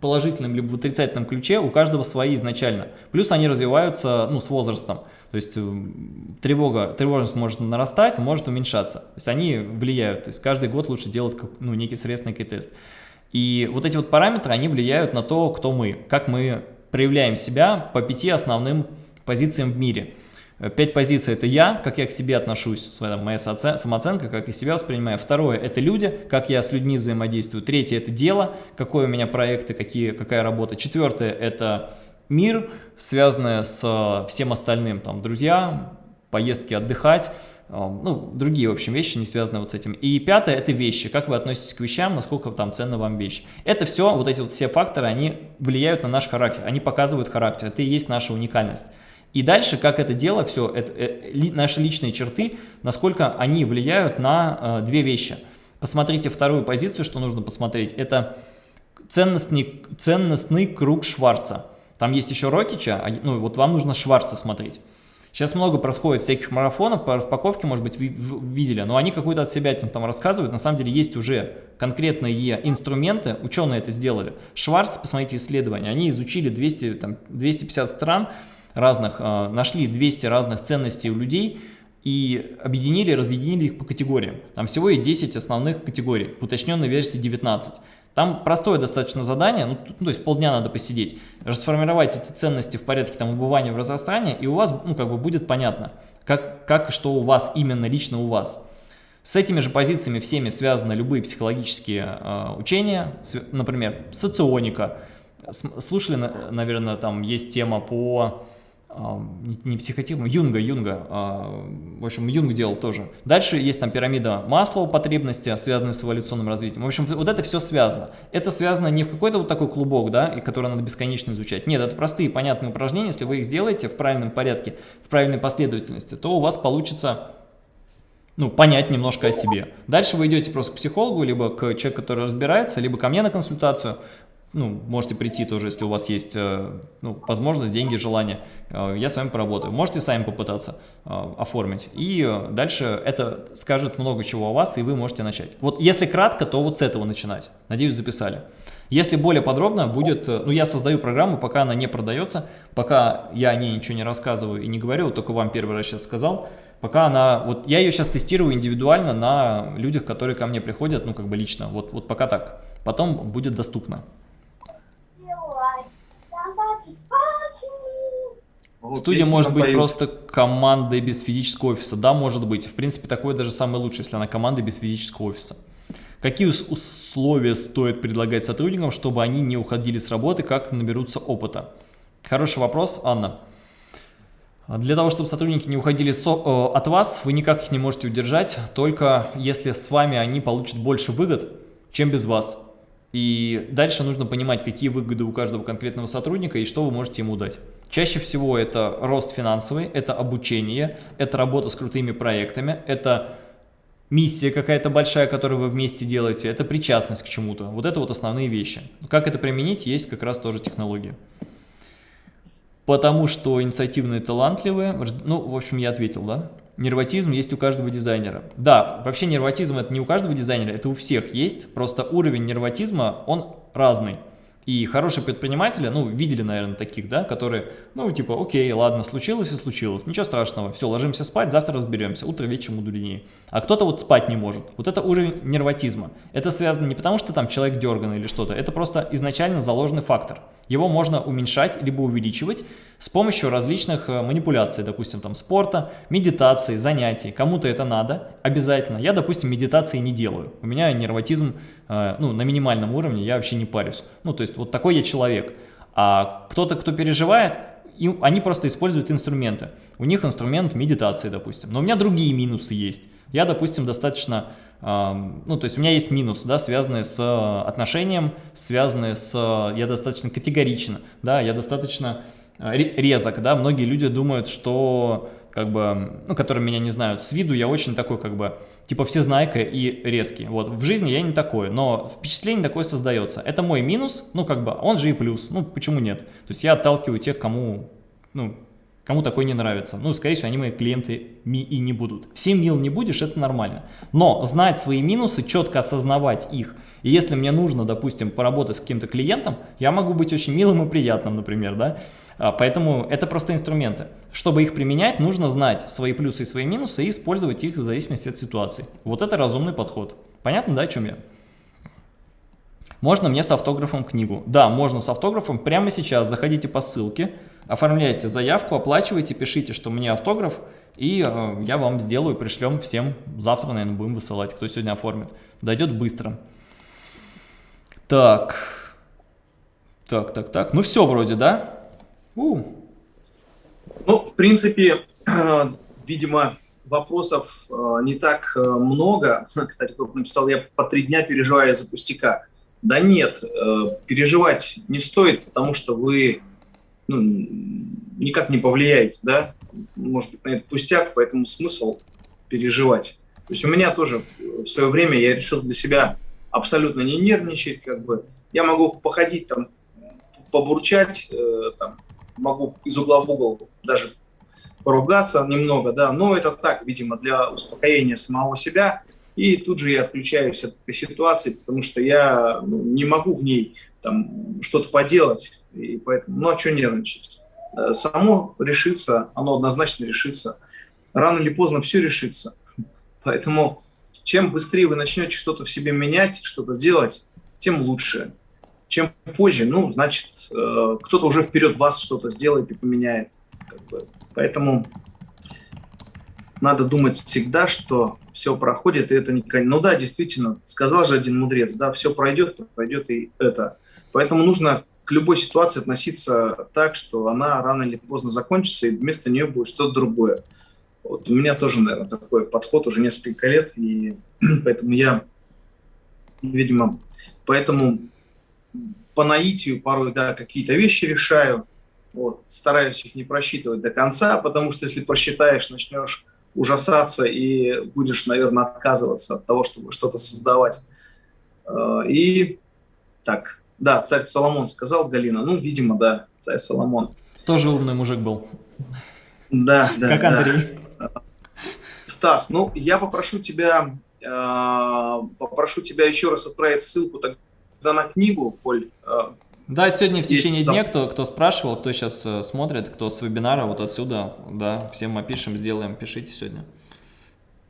положительном, либо в отрицательном ключе у каждого свои изначально. Плюс они развиваются, ну, с возрастом. То есть э, тревога, тревожность может нарастать, может уменьшаться. То есть они влияют. То есть каждый год лучше делать, ну, некий средств, некий тест. И вот эти вот параметры, они влияют на то, кто мы, как мы проявляем себя по пяти основным позициям в мире. Э, пять позиций – это я, как я к себе отношусь, своя, моя самооценка, как я себя воспринимаю. Второе – это люди, как я с людьми взаимодействую. Третье – это дело, какое у меня проекты, какие, какая работа. Четвертое – это мир, связанное с э, всем остальным, там, друзья, поездки отдыхать, э, ну, другие, в общем, вещи, не связанные вот с этим. И пятое – это вещи, как вы относитесь к вещам, насколько там ценна вам вещь. Это все, вот эти вот все факторы, они влияют на наш характер, они показывают характер, это и есть наша уникальность. И дальше, как это дело, все, это, э, наши личные черты, насколько они влияют на э, две вещи. Посмотрите вторую позицию, что нужно посмотреть. Это ценностный, ценностный круг Шварца. Там есть еще Рокича, а, ну вот вам нужно Шварца смотреть. Сейчас много происходит всяких марафонов по распаковке, может быть, видели, но они какую-то от себя там рассказывают. На самом деле есть уже конкретные инструменты, ученые это сделали. Шварц, посмотрите исследования, они изучили 200, там, 250 стран, разных, а, нашли 200 разных ценностей у людей и объединили, разъединили их по категориям. Там всего есть 10 основных категорий, в уточненной версии 19. Там простое достаточно задание, ну, ну, то есть полдня надо посидеть, расформировать эти ценности в порядке там убывания в разрастания, и у вас, ну, как бы будет понятно, как, как что у вас, именно лично у вас. С этими же позициями всеми связаны любые психологические э, учения, например, соционика. Слушали, наверное, там есть тема по не психотипом, Юнга, Юнга, а, в общем, Юнг делал тоже. Дальше есть там пирамида Маслоу потребности, связанные с эволюционным развитием. В общем, вот это все связано. Это связано не в какой-то вот такой клубок, да, и который надо бесконечно изучать. Нет, это простые понятные упражнения. Если вы их сделаете в правильном порядке, в правильной последовательности, то у вас получится ну, понять немножко о себе. Дальше вы идете просто к психологу, либо к человеку, который разбирается, либо ко мне на консультацию ну, можете прийти тоже, если у вас есть э, ну, возможность, деньги, желание, э, я с вами поработаю. Можете сами попытаться э, оформить. И дальше это скажет много чего о вас, и вы можете начать. Вот если кратко, то вот с этого начинать. Надеюсь, записали. Если более подробно будет, ну я создаю программу, пока она не продается, пока я о ней ничего не рассказываю и не говорю, только вам первый раз сейчас сказал, пока она, вот я ее сейчас тестирую индивидуально на людях, которые ко мне приходят, ну как бы лично, вот, вот пока так, потом будет доступно. Вот, Студия может быть поют. просто командой без физического офиса. Да, может быть. В принципе, такое даже самое лучшее, если она команда без физического офиса. Какие условия стоит предлагать сотрудникам, чтобы они не уходили с работы, как наберутся опыта? Хороший вопрос, Анна. Для того, чтобы сотрудники не уходили со, э, от вас, вы никак их не можете удержать, только если с вами они получат больше выгод, чем без вас. И дальше нужно понимать, какие выгоды у каждого конкретного сотрудника и что вы можете ему дать. Чаще всего это рост финансовый, это обучение, это работа с крутыми проектами, это миссия какая-то большая, которую вы вместе делаете, это причастность к чему-то. Вот это вот основные вещи. Как это применить, есть как раз тоже технологии. Потому что инициативные, талантливые, ну, в общем, я ответил, да? Нервотизм есть у каждого дизайнера. Да, вообще нервотизм это не у каждого дизайнера, это у всех есть, просто уровень нервотизма, он разный. И хорошие предприниматели, ну, видели, наверное, таких, да, которые, ну, типа, окей, ладно, случилось и случилось, ничего страшного, все, ложимся спать, завтра разберемся, утро вечером мудренее. А кто-то вот спать не может. Вот это уровень нервотизма. Это связано не потому, что там человек дерган или что-то, это просто изначально заложенный фактор. Его можно уменьшать либо увеличивать с помощью различных э, манипуляций, допустим, там спорта, медитации, занятий. Кому-то это надо обязательно. Я, допустим, медитации не делаю. У меня нервотизм ну, на минимальном уровне, я вообще не парюсь. Ну, то есть вот такой я человек. А кто-то, кто переживает, и они просто используют инструменты. У них инструмент медитации, допустим. Но у меня другие минусы есть. Я, допустим, достаточно, э, ну, то есть у меня есть минус, да, связанные с отношением, связанные с, я достаточно категоричен, да, я достаточно резок, да, многие люди думают, что, как бы, ну, которые меня не знают, с виду я очень такой, как бы, типа всезнайка и резкий, вот, в жизни я не такой, но впечатление такое создается, это мой минус, ну, как бы, он же и плюс, ну, почему нет, то есть я отталкиваю тех, кому, ну, кому такой не нравится. Ну, скорее всего, они мои клиенты и не будут. Всем мил не будешь, это нормально. Но знать свои минусы, четко осознавать их. И если мне нужно, допустим, поработать с каким-то клиентом, я могу быть очень милым и приятным, например, да. А, поэтому это просто инструменты. Чтобы их применять, нужно знать свои плюсы и свои минусы и использовать их в зависимости от ситуации. Вот это разумный подход. Понятно, да, о чем я? Можно мне с автографом книгу? Да, можно с автографом. Прямо сейчас заходите по ссылке, оформляйте заявку, оплачивайте, пишите, что мне автограф, и э, я вам сделаю, пришлем всем. Завтра, наверное, будем высылать, кто сегодня оформит. Дойдет быстро. Так. Так, так, так. Ну все вроде, да? У. Ну, в принципе, видимо, вопросов э, не так э, много. Кстати, кто написал, я по три дня переживаю из-за пустяка. Да нет, э, переживать не стоит, потому что вы ну, никак не повлияете, да, может быть, на этот пустяк, поэтому смысл переживать. То есть у меня тоже в свое время я решил для себя абсолютно не нервничать, как бы. Я могу походить там, побурчать, э, там, могу из угла в угол даже поругаться немного, да, но это так, видимо, для успокоения самого себя, и тут же я отключаюсь от этой ситуации, потому что я ну, не могу в ней там что-то поделать, и поэтому, ну а что нервничать? Э, само решится, оно однозначно решится. Рано или поздно все решится. Поэтому чем быстрее вы начнете что-то в себе менять, что-то делать, тем лучше. Чем позже, ну, значит, э, кто-то уже вперед вас что-то сделает и поменяет. Как бы. Поэтому надо думать всегда, что все проходит, и это не... Ну да, действительно, сказал же один мудрец, да, все пройдет, пройдет и это. Поэтому нужно к любой ситуации относиться так, что она рано или поздно закончится, и вместо нее будет что-то другое. Вот у меня тоже, наверное, такой подход уже несколько лет, и поэтому я, видимо, поэтому по наитию порой, да, какие-то вещи решаю, вот, стараюсь их не просчитывать до конца, потому что если просчитаешь, начнешь ужасаться и будешь, наверное, отказываться от того, чтобы что-то создавать. Э, и так, да, царь Соломон сказал, Галина, ну, видимо, да, царь Соломон. Тоже умный мужик был. Да, да, Как Андрей. Да. Стас, ну, я попрошу тебя, э, попрошу тебя еще раз отправить ссылку тогда на книгу, Коль, э, да, сегодня в течение Есть дня, кто, кто спрашивал, кто сейчас э, смотрит, кто с вебинара, вот отсюда, да, всем опишем, сделаем, пишите сегодня.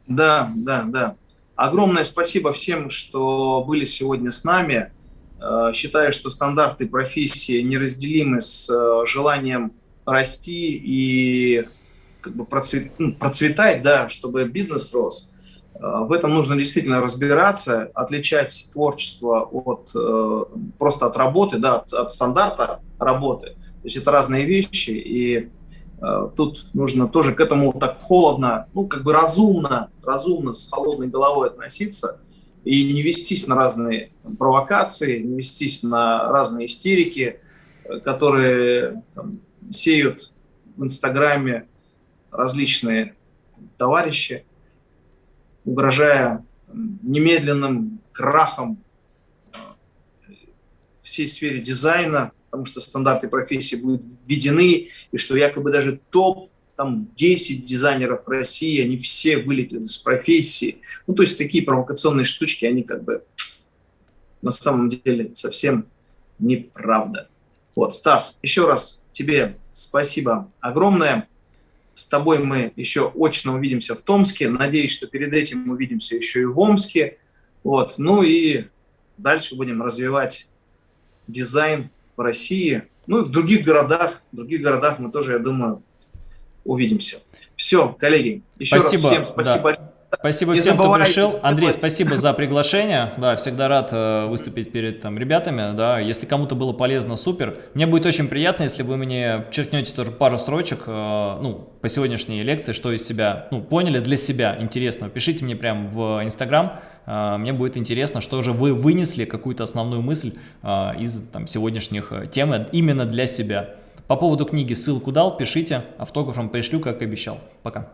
Да, да, да. Огромное спасибо всем, что были сегодня с нами. Э, считаю, что стандарты профессии неразделимы с э, желанием расти и как бы процвет, ну, процветать, да, чтобы бизнес рос. В этом нужно действительно разбираться, отличать творчество от э, просто от работы, да, от, от стандарта работы. То есть это разные вещи, и э, тут нужно тоже к этому так холодно, ну как бы разумно, разумно с холодной головой относиться и не вестись на разные провокации, не вестись на разные истерики, э, которые там, сеют в Инстаграме различные товарищи угрожая немедленным крахом э, всей сфере дизайна, потому что стандарты профессии будут введены, и что якобы даже топ там 10 дизайнеров России, они все вылетят из профессии. Ну, то есть такие провокационные штучки, они как бы на самом деле совсем неправда. Вот, Стас, еще раз тебе спасибо огромное. С тобой мы еще очно увидимся в Томске. Надеюсь, что перед этим увидимся еще и в Омске. Вот. Ну и дальше будем развивать дизайн в России. Ну и в других городах. В других городах мы тоже, я думаю, увидимся. Все, коллеги, еще спасибо, раз всем спасибо да. Спасибо не всем, кто пришел. Андрей, спасибо за приглашение. Да, всегда рад э, выступить перед там, ребятами. Да, если кому-то было полезно, супер. Мне будет очень приятно, если вы мне черкнете тоже пару строчек, э, ну, по сегодняшней лекции, что из себя, ну, поняли для себя интересного. Пишите мне прямо в Инстаграм. Э, мне будет интересно, что же вы вынесли, какую-то основную мысль э, из там, сегодняшних э, тем именно для себя. По поводу книги ссылку дал, пишите, автографом пришлю, как и обещал. Пока.